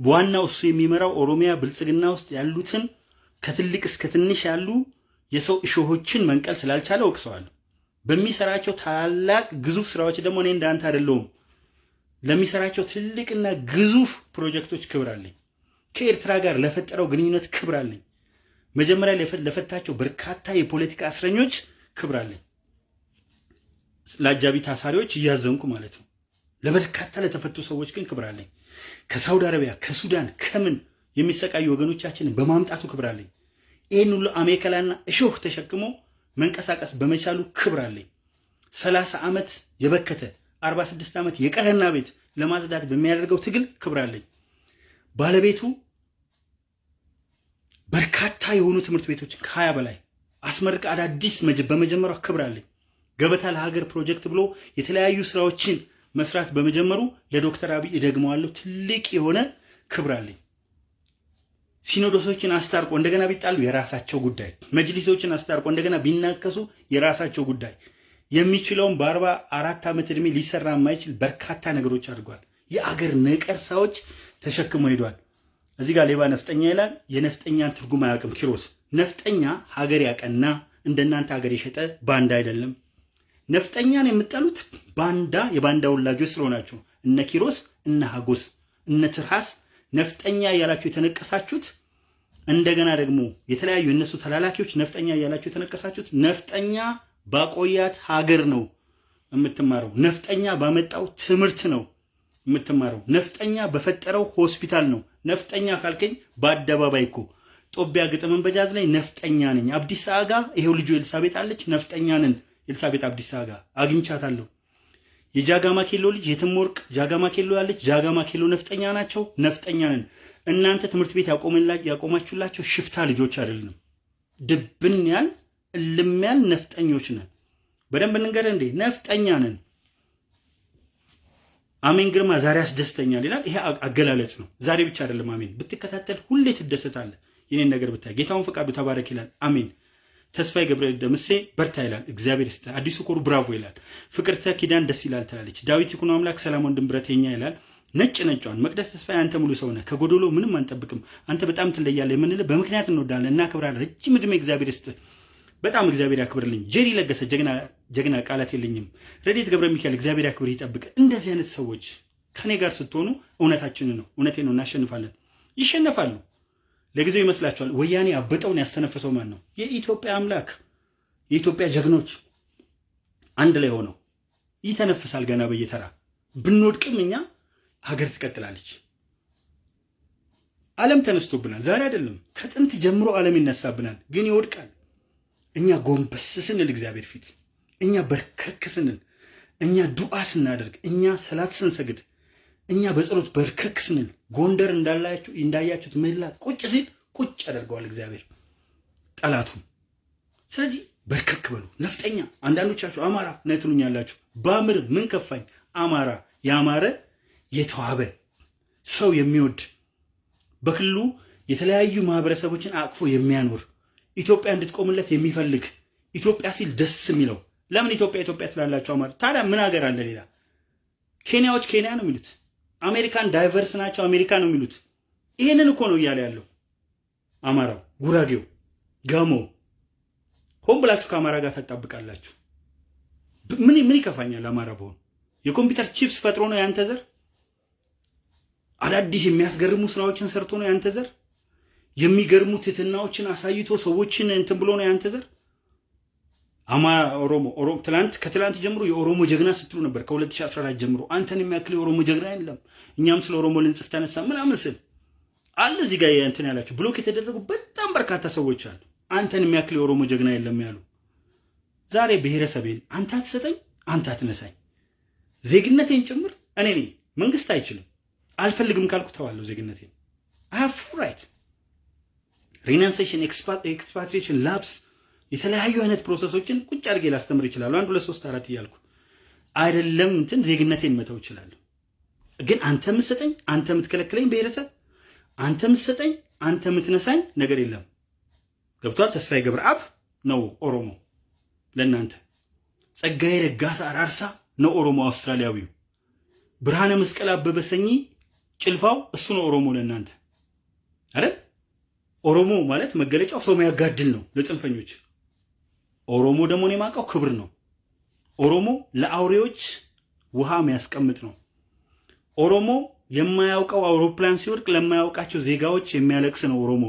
[SPEAKER 1] ዋናው እሱ የሚመራው ኦሮሚያ ብልጽግና ውስጥ ያሉትን ከትልቅ እስከ ትንሽ ያሉ የሰው እሾሆችን መንቀል ስላልቻለ ወቅሰዋል። በሚሰራቸው ታላላቅ ግዙፍ ስራዎች ደግሞ እኔ እንዳንተ አይደለሁም። ለሚሰራቸው ትልቅና ግዙፍ ፕሮጀክቶች ክብር አለኝ። ከኤርትራ ጋር ለፈጠረው ግንኙነት ክብር አለኝ። መጀመሪያ ለፈታቸው በርካታ የፖለቲካ እስረኞች ክብር አለኝ። ለአጃቢ ታሳሪዎች እያዘንኩ ማለት ነው። ለበርካታ ለተፈቱ ሰዎች ግን ክብር አለኝ። ከሳውዲ አረቢያ፣ ከሱዳን፣ ከምን የሚሰቃዩ ወገኖቻችንን በማምጣቱ ክብር አለኝ። ይህን ሁሉ አሜከላና እሾህ ተሸክሞ መንቀሳቀስ በመቻሉ ክብር አለኝ። ሰላሳ ዓመት የበከተ አርባ ስድስት ዓመት የቀረና ቤት ለማጽዳት በሚያደርገው ትግል ክብር አለኝ። ባለቤቱ በርካታ የሆኑ ትምህርት ቤቶችን ከሀያ በላይ አስመርቃ አዳዲስ በመጀመሯ ክብር አለኝ። ገበታ ለሀገር ፕሮጀክት ብሎ የተለያዩ ስራዎችን መስራት በመጀመሩ ለዶክተር አብይ እደግመዋለሁ ትልቅ የሆነ ክብር አለኝ። ሲኖዶሶችን አስታርቆ እንደገና ቢጣሉ የራሳቸው ጉዳይ፣ መጅሊሶችን አስታርቆ እንደገና ቢናከሱ የራሳቸው ጉዳይ። የሚችለውን በአርባ አራት ዓመት ዕድሜ ሊሰራ የማይችል በርካታ ነገሮች አድርጓል። የአገር ነቀርሳዎች ተሸክሞ ሄዷል። እዚህ ጋር ሌባ ነፍጠኛ ይላል። የነፍጠኛን ትርጉም አያውቅም ኪሮስ። ነፍጠኛ ሀገር ያቀና እንደናንተ ሀገር የሸጠ ባንዳ አይደለም። ነፍጠኛን የምጠሉት ባንዳ የባንዳ ወላጆች ስለሆናችሁ እነ ኪሮስ እነ ሀጎስ እነ ትርሃስ ነፍጠኛ እያላችሁ የተነቀሳችሁት እንደገና ደግሞ የተለያዩ የእነሱ ተላላኪዎች ነፍጠኛ እያላችሁ የተነቀሳችሁት ነፍጠኛ ባቆያት ሀገር ነው የምትማረው። ነፍጠኛ ባመጣው ትምህርት ነው የምትማረው። ነፍጠኛ በፈጠረው ሆስፒታል ነው። ነፍጠኛ ካልከኝ በአደባባይ እኮ ጦቢያ ግጥምን በጃዝ ላይ ነፍጠኛ ነኝ። አብዲሳ አጋ ይሄው ልጁ ኤልሳቤጥ አለች። ነፍጠኛ ነን። ኤልሳቤጥ አብዲሳ አጋ አግኝቻታለሁ። የጃጋማ ኬሎ ልጅ የትም ወርቅ ጃጋማ ኬሎ ያለች ጃጋማ ኬሎ ነፍጠኛ ናቸው። ነፍጠኛ ነን። እናንተ ትምህርት ቤት ያቆማችሁላቸው ሽፍታ ልጆች አይደለም። ድብን ያል እልም ያል ነፍጠኞች ነን። በደንብ እንገር እንዴ ነፍጠኛ ነን። አሜን ግርማ ዛሬ አስደስተኛል ይላል። ይሄ አገላለጽ ነው። ዛሬ ብቻ አይደለም። አሜን ብትከታተል ሁሌ ትደሰታለህ። የኔን ነገር ብታይ ጌታውን ፈቃዱ ተባረክ ይላል። አሜን ተስፋዬ ገብረ ደምሴ በርታ ይላል። እግዚአብሔር ይስጥ። አዲሱ ኮሩ ብራቮ ይላል። ፍቅርተ ኪዳን ደስ ይላል ትላለች። ዳዊት ይኩኖ አምላክ ሰላም ወንድም ብረት የኛ ይላል። ነጭ ነጯን መቅደስ ተስፋዬ አንተ ሙሉ ሰው ነህ፣ ከጎዶሎ ምንም አንጠብቅም። አንተ በጣም ትለያለህ የምንልህ በምክንያት እንወዳለን፣ እናከብራለን። ረጅም ዕድሜ እግዚአብሔር ይስጥ። በጣም እግዚአብሔር ያክብርልኝ። ጄሪ ለገሰ ጀግና ጀግና ቃላት የለኝም። ረዴት ገብረ ሚካኤል እግዚአብሔር ያክብር ይጠብቅ። እንደዚህ አይነት ሰዎች ከኔ ጋር ስትሆኑ እውነታችንን ነው እውነቴ ነው እናሸንፋለን። ይሸነፋሉ። ለጊዜው ይመስላችኋል። ወያኔ አበጠውን ያስተነፈሰው ማን ነው? የኢትዮጵያ አምላክ የኢትዮጵያ ጀግኖች አንድ ላይ ሆነው ይተነፍሳል። ገና በየተራ ብንወድቅም እኛ ሀገር ትቀጥላለች። ዓለም ተነስቶብናል። ዛሬ አይደለም ከጥንት ጀምሮ ዓለም ይነሳብናል፣ ግን ይወድቃል። እኛ ጎንበስ ስንል እግዚአብሔር ፊት፣ እኛ በርከክ ስንል፣ እኛ ዱዓ ስናደርግ፣ እኛ ሰላት ስንሰግድ፣ እኛ በጸሎት በርከክ ስንል፣ ጎንደር እንዳያችሁት ምህላ ቁጭ ሲል ቁጭ ያደርገዋል እግዚአብሔር ጠላቱን። ስለዚህ በርከክ በሉ። ነፍጠኛ አንዳንዶቻችሁ አማራ ነው ትሉኛላችሁ። ባምር ምን ከፋኝ? አማራ ያማረ የተዋበ ሰው የሚወድ በክልሉ የተለያዩ ማህበረሰቦችን አቅፎ የሚያኖር ኢትዮጵያ እንድትቆምለት የሚፈልግ ኢትዮጵያ ሲል ደስ የሚለው ለምን ኢትዮጵያ ኢትዮጵያ ትላላችሁ? አማራ ታዲያ ምን ሀገር አለ ሌላ? ኬንያዎች ኬንያ ነው የሚሉት። አሜሪካን diverse ናቸው አሜሪካ ነው የሚሉት። ይሄንን እኮ ነው እያለ ያለው አማራው፣ ጉራጌው፣ ጋሞ ሆን ብላችሁ ከአማራ ጋር ታጣብቃላችሁ። ምን ምን ይከፋኛል? አማራ በሆን የኮምፒውተር ቺፕስ ፈጥሮ ነው ያንተ ዘር። አዳዲስ የሚያስገርሙ ስራዎችን ሰርቶ ነው ያንተ ዘር። የሚገርሙ ትትናዎችን አሳይቶ ሰዎችን እንትን ብሎ ነው ያንተ ዘር። አማ ኦሮሞ ኦሮሞ ትላንት ከትላንት ጀምሮ የኦሮሞ ጀግና ስትሉ ነበር። ከ2014 ጀምሮ አንተን የሚያክል የኦሮሞ ጀግና የለም። እኛም ስለ ኦሮሞ ልንጽፍ ተነሳ ምናምን ስል አለ እዚህ ጋር እንትን ያላችሁ block የተደረጉ በጣም በርካታ ሰዎች አሉ። አንተን የሚያክል የኦሮሞ ጀግና የለም ያሉ። ዛሬ ብሔረሰቤን አንተ አትሰጠኝ፣ አንተ አትነሳኝ፣ ዜግነቴን ጭምር እኔ ነኝ። መንግስት አይችልም። አልፈልግም ካልኩ ተዋለሁ ዜግነቴን። I full right renunciation፣ expatriation፣ lapse የተለያዩ አይነት process ኦችን ቁጭ አድርጌ ላስተምር ይችላሉ። አንድ ሁለት ሶስት አራት እያልኩ አይደለም እንትን ዜግነቴን መተው እችላለሁ። ግን አንተ የምትሰጠኝ አንተ የምትከለክለኝ ብሔረሰብ አንተ የምትሰጠኝ አንተ የምትነሳኝ ነገር የለም። ገብቷል። ተስፋዬ ገብረአብ ነው ኦሮሞ ለእናንተ። ጸጋዬ ረጋሳ አራርሳ ነው ኦሮሞ አውስትራሊያዊው። ብርሃነ መስቀል አበበ ሰኚ ጭልፋው እሱ ነው ኦሮሞ ለእናንተ አይደል? ኦሮሞ ማለት መገለጫው ሰው የሚያጋድል ነው ለጽንፈኞች። ኦሮሞ ደግሞ እኔ የማውቀው ክብር ነው። ኦሮሞ ለአውሬዎች ውሃ የሚያስቀምጥ ነው። ኦሮሞ የማያውቀው አውሮፕላን ሲወድቅ ለማያውቃቸው ዜጋዎች የሚያለቅስ ነው ኦሮሞ።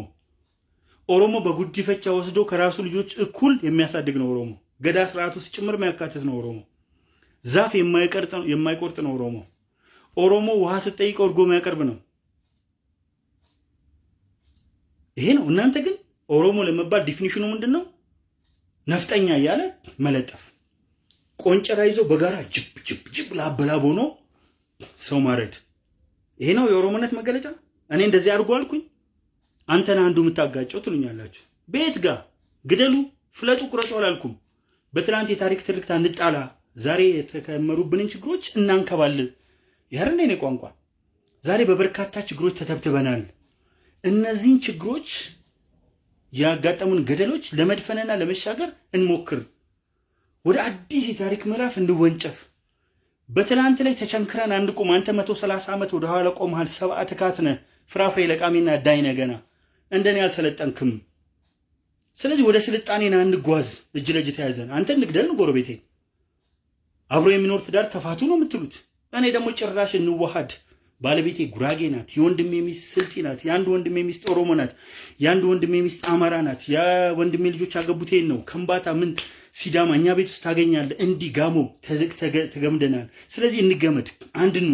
[SPEAKER 1] ኦሮሞ በጉዲፈቻ ወስዶ ከራሱ ልጆች እኩል የሚያሳድግ ነው ኦሮሞ። ገዳ ስርዓት ውስጥ ጭምር የሚያካትት ነው ኦሮሞ። ዛፍ የማይቆርጥ ነው ኦሮሞ። ኦሮሞ ውሃ ስትጠይቀው እርጎ የሚያቀርብ ነው። ይሄ ነው። እናንተ ግን ኦሮሞ ለመባል ዲፊኒሽኑ ምንድን ነው? ነፍጠኛ እያለ መለጠፍ፣ ቆንጨራ ይዞ በጋራ ጅብ ጅብ ጅብ ላበላብ ሆኖ ሰው ማረድ። ይሄ ነው የኦሮሞነት መገለጫ። እኔ እንደዚህ አድርጎ አልኩኝ አንተን አንዱ የምታጋጨው ትሉኛላችሁ። ቤት ጋር ግደሉ፣ ፍለጡ፣ ቁረጡ አላልኩም። በትናንት የታሪክ ትርክት እንጣላ፣ ዛሬ የተከመሩብንን ችግሮች እናንከባልን። ያር እኔ ቋንቋ ዛሬ በበርካታ ችግሮች ተተብትበናል። እነዚህን ችግሮች ያጋጠሙን ገደሎች ለመድፈንና ለመሻገር እንሞክር። ወደ አዲስ የታሪክ ምዕራፍ እንወንጨፍ። በትናንት ላይ ተቸንክረን አንቁም። አንተ መቶ ሰላሳ ዓመት ወደ ኋላ ቆመሃል። ሰብአ ትካት ፍራፍሬ ለቃሚና ዳይ ነህ ገና እንደኔ አልሰለጠንክም። ስለዚህ ወደ ስልጣኔና እንጓዝ። እጅ ለእጅ ተያዘን። አንተ እንግደል ጎረቤቴ። አብሮ የሚኖር ትዳር ተፋቱ ነው የምትሉት። እኔ ደግሞ ጭራሽ እንዋሃድ። ባለቤቴ ጉራጌ ናት። የወንድሜ ሚስት ስልጢ ናት። የአንድ ወንድሜ ሚስት ኦሮሞ ናት። የአንድ ወንድሜ ሚስት አማራ ናት። የወንድሜ ልጆች አገቡቴን ነው ከምባታ ምን ሲዳማ እኛ ቤት ውስጥ ታገኛለህ። እንዲህ ጋሞ ተገምደናል። ስለዚህ እንገመድ፣ አንድኑ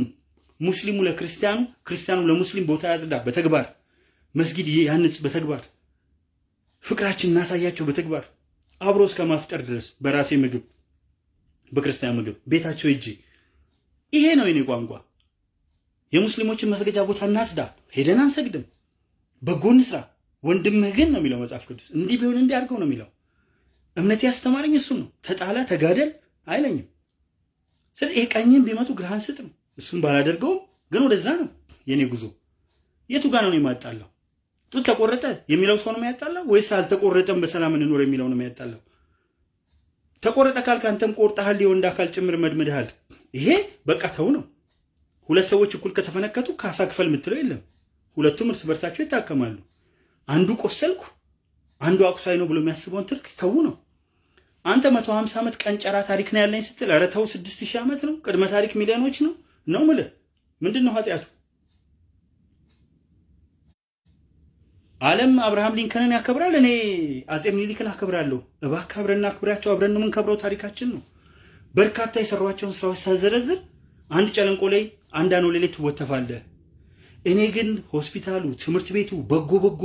[SPEAKER 1] ሙስሊሙ ለክርስቲያኑ፣ ክርስቲያኑ ለሙስሊም ቦታ ያጽዳ በተግባር መስጊድ ያንጽ በተግባር ፍቅራችን እናሳያቸው በተግባር አብሮ እስከ ማፍጠር ድረስ በራሴ ምግብ በክርስቲያን ምግብ ቤታቸው እጅ ይሄ ነው የኔ ቋንቋ። የሙስሊሞችን መስገጃ ቦታ እናጽዳ፣ ሄደን አንሰግድም፣ በጎ እንስራ። ወንድምህ ግን ነው የሚለው መጽሐፍ ቅዱስ። እንዲህ ቢሆን እንዲህ አድርገው ነው የሚለው። እምነት ያስተማረኝ እሱ ነው። ተጣላ ተጋደል አይለኝም። ስለዚህ ይሄ ቀኝም ቢመቱ ግራህን ስጥ ነው። እሱን ባላደርገውም ግን ወደዛ ነው የኔ ጉዞ። የቱ ጋር ነው የማጣለው? ጡት ተቆረጠ የሚለው ሰው ነው የሚያጣላው ወይስ አልተቆረጠም በሰላም እንኖር የሚለው ነው የሚያጣላው? ተቆረጠ ካልክ አንተም ቆርጠሃል፣ የወንድ አካል ጭምር መድመድሃል። ይሄ በቃ ተው ነው። ሁለት ሰዎች እኩል ከተፈነከቱ ካሳ ክፈል የምትለው የለም። ሁለቱም እርስ በርሳቸው ይታከማሉ። አንዱ ቆሰልኩ አንዱ አቁሳይ ነው ብሎ የሚያስበውን ትርክ ተው ነው። አንተ መቶ ሀምሳ ዓመት ቀንጨራ ታሪክ ነው ያለኝ ስትል ኧረ ተው ስድስት ሺህ ዓመት ነው ቅድመ ታሪክ ሚሊዮኖች ነው ነው ምልህ ምንድን ነው ኃጢአቱ? ዓለም አብርሃም ሊንከንን ያከብራል። እኔ አጼ ምኒልክን አከብራለሁ። እባክህ አብረን እናክብራቸው። አብረን የምንከብረው ታሪካችን ነው። በርካታ የሰሯቸውን ስራዎች ሳዘረዝር አንድ ጨለንቆ ላይ አኖሌ ላይ ትወተፋለህ። እኔ ግን ሆስፒታሉ፣ ትምህርት ቤቱ፣ በጎ በጎ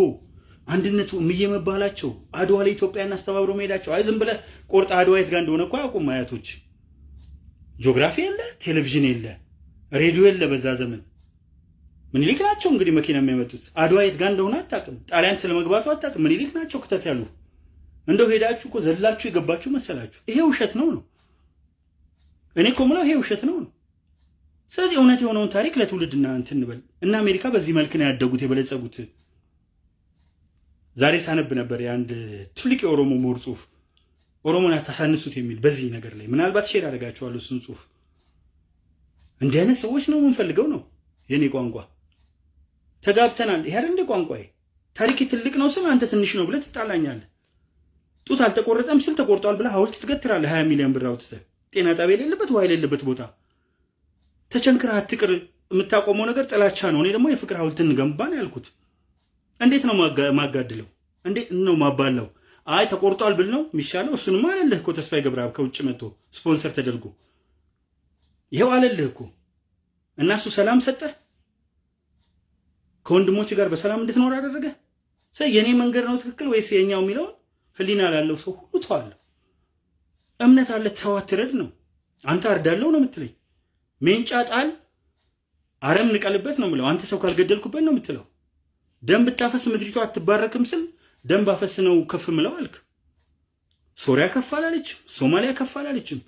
[SPEAKER 1] አንድነቱ እምዬ መባላቸው አድዋ ላይ ኢትዮጵያን አስተባብሮ መሄዳቸው። አይ ዝም ብለህ ቆርጥ አድዋ የት ጋር እንደሆነ እኮ አያውቁም አያቶች። ጂኦግራፊ የለ፣ ቴሌቪዥን የለ፣ ሬዲዮ የለ በዛ ዘመን ምኒልክ ናቸው እንግዲህ መኪና የሚያመጡት። አድዋ የት ጋር እንደሆነ አታውቅም። ጣሊያን ስለመግባቱ አታውቅም። ምኒልክ ናቸው ክተት ያሉ። እንደው ሄዳችሁ እኮ ዘላችሁ የገባችሁ መሰላችሁ። ይሄ ውሸት ነው ነው እኔ እኮ የምለው ይሄ ውሸት ነው ነው። ስለዚህ እውነት የሆነውን ታሪክ ለትውልድና እንትን እንበል እና አሜሪካ በዚህ መልክ ነው ያደጉት የበለጸጉት። ዛሬ ሳነብ ነበር የአንድ ትልቅ የኦሮሞ ምሁር ጽሁፍ ኦሮሞን አታሳንሱት የሚል በዚህ ነገር ላይ ምናልባት share አደርጋቸዋለሁ እሱን ጽሁፍ። እንዲህ አይነት ሰዎች ነው የምንፈልገው ነው የኔ ቋንቋ። ተጋብተናል። ይሄ እንደ ቋንቋዬ። ታሪክ ትልቅ ነው ስል አንተ ትንሽ ነው ብለህ ትጣላኛለህ። ጡት አልተቆረጠም ስል ተቆርጧል ብለህ ሐውልት ትገትራለህ። ሀያ ሚሊዮን ብር አውጥተህ ጤና ጣቢያ የሌለበት ውሃ የሌለበት ቦታ ተቸንክረህ አትቅር። የምታቆመው ነገር ጥላቻ ነው። እኔ ደግሞ የፍቅር ሐውልት እንገንባ ነው ያልኩት። እንዴት ነው ማጋድለው? እንዴት ነው ማባለው? አይ ተቆርጧል ብል ነው የሚሻለው። እሱንም አለልህ እኮ ተስፋዬ ገብረአብ ከውጭ መጥቶ ስፖንሰር ተደርጎ ይኸው አለልህ እኮ እና እሱ ሰላም ሰጠህ። ከወንድሞች ጋር በሰላም እንድትኖር አደረገ። የእኔ መንገድ ነው ትክክል ወይስ የኛው የሚለውን ህሊና ላለው ሰው ሁሉ ተዋለሁ። እምነት አለ ተው አትረድ ነው። አንተ አርዳለሁ ነው የምትለኝ። ሜንጫ ጣል አረም ንቀልበት ነው የምለው። አንተ ሰው ካልገደልኩበት ነው የምትለው። ደም ብታፈስ ምድሪቷ አትባረክም ስል ደም ባፈስ ነው ከፍ ምለው አልክ። ሶሪያ ከፍ አላለችም፣ ሶማሊያ ከፍ አላለችም፣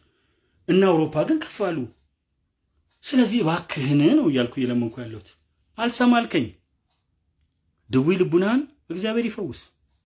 [SPEAKER 1] እና አውሮፓ ግን ከፍ አሉ። ስለዚህ እባክህን ነው እያልኩ እየለመንኩ ያለሁት። አልሰማ አልከኝ። ድዊ ልቡናህን እግዚአብሔር ይፈውስ።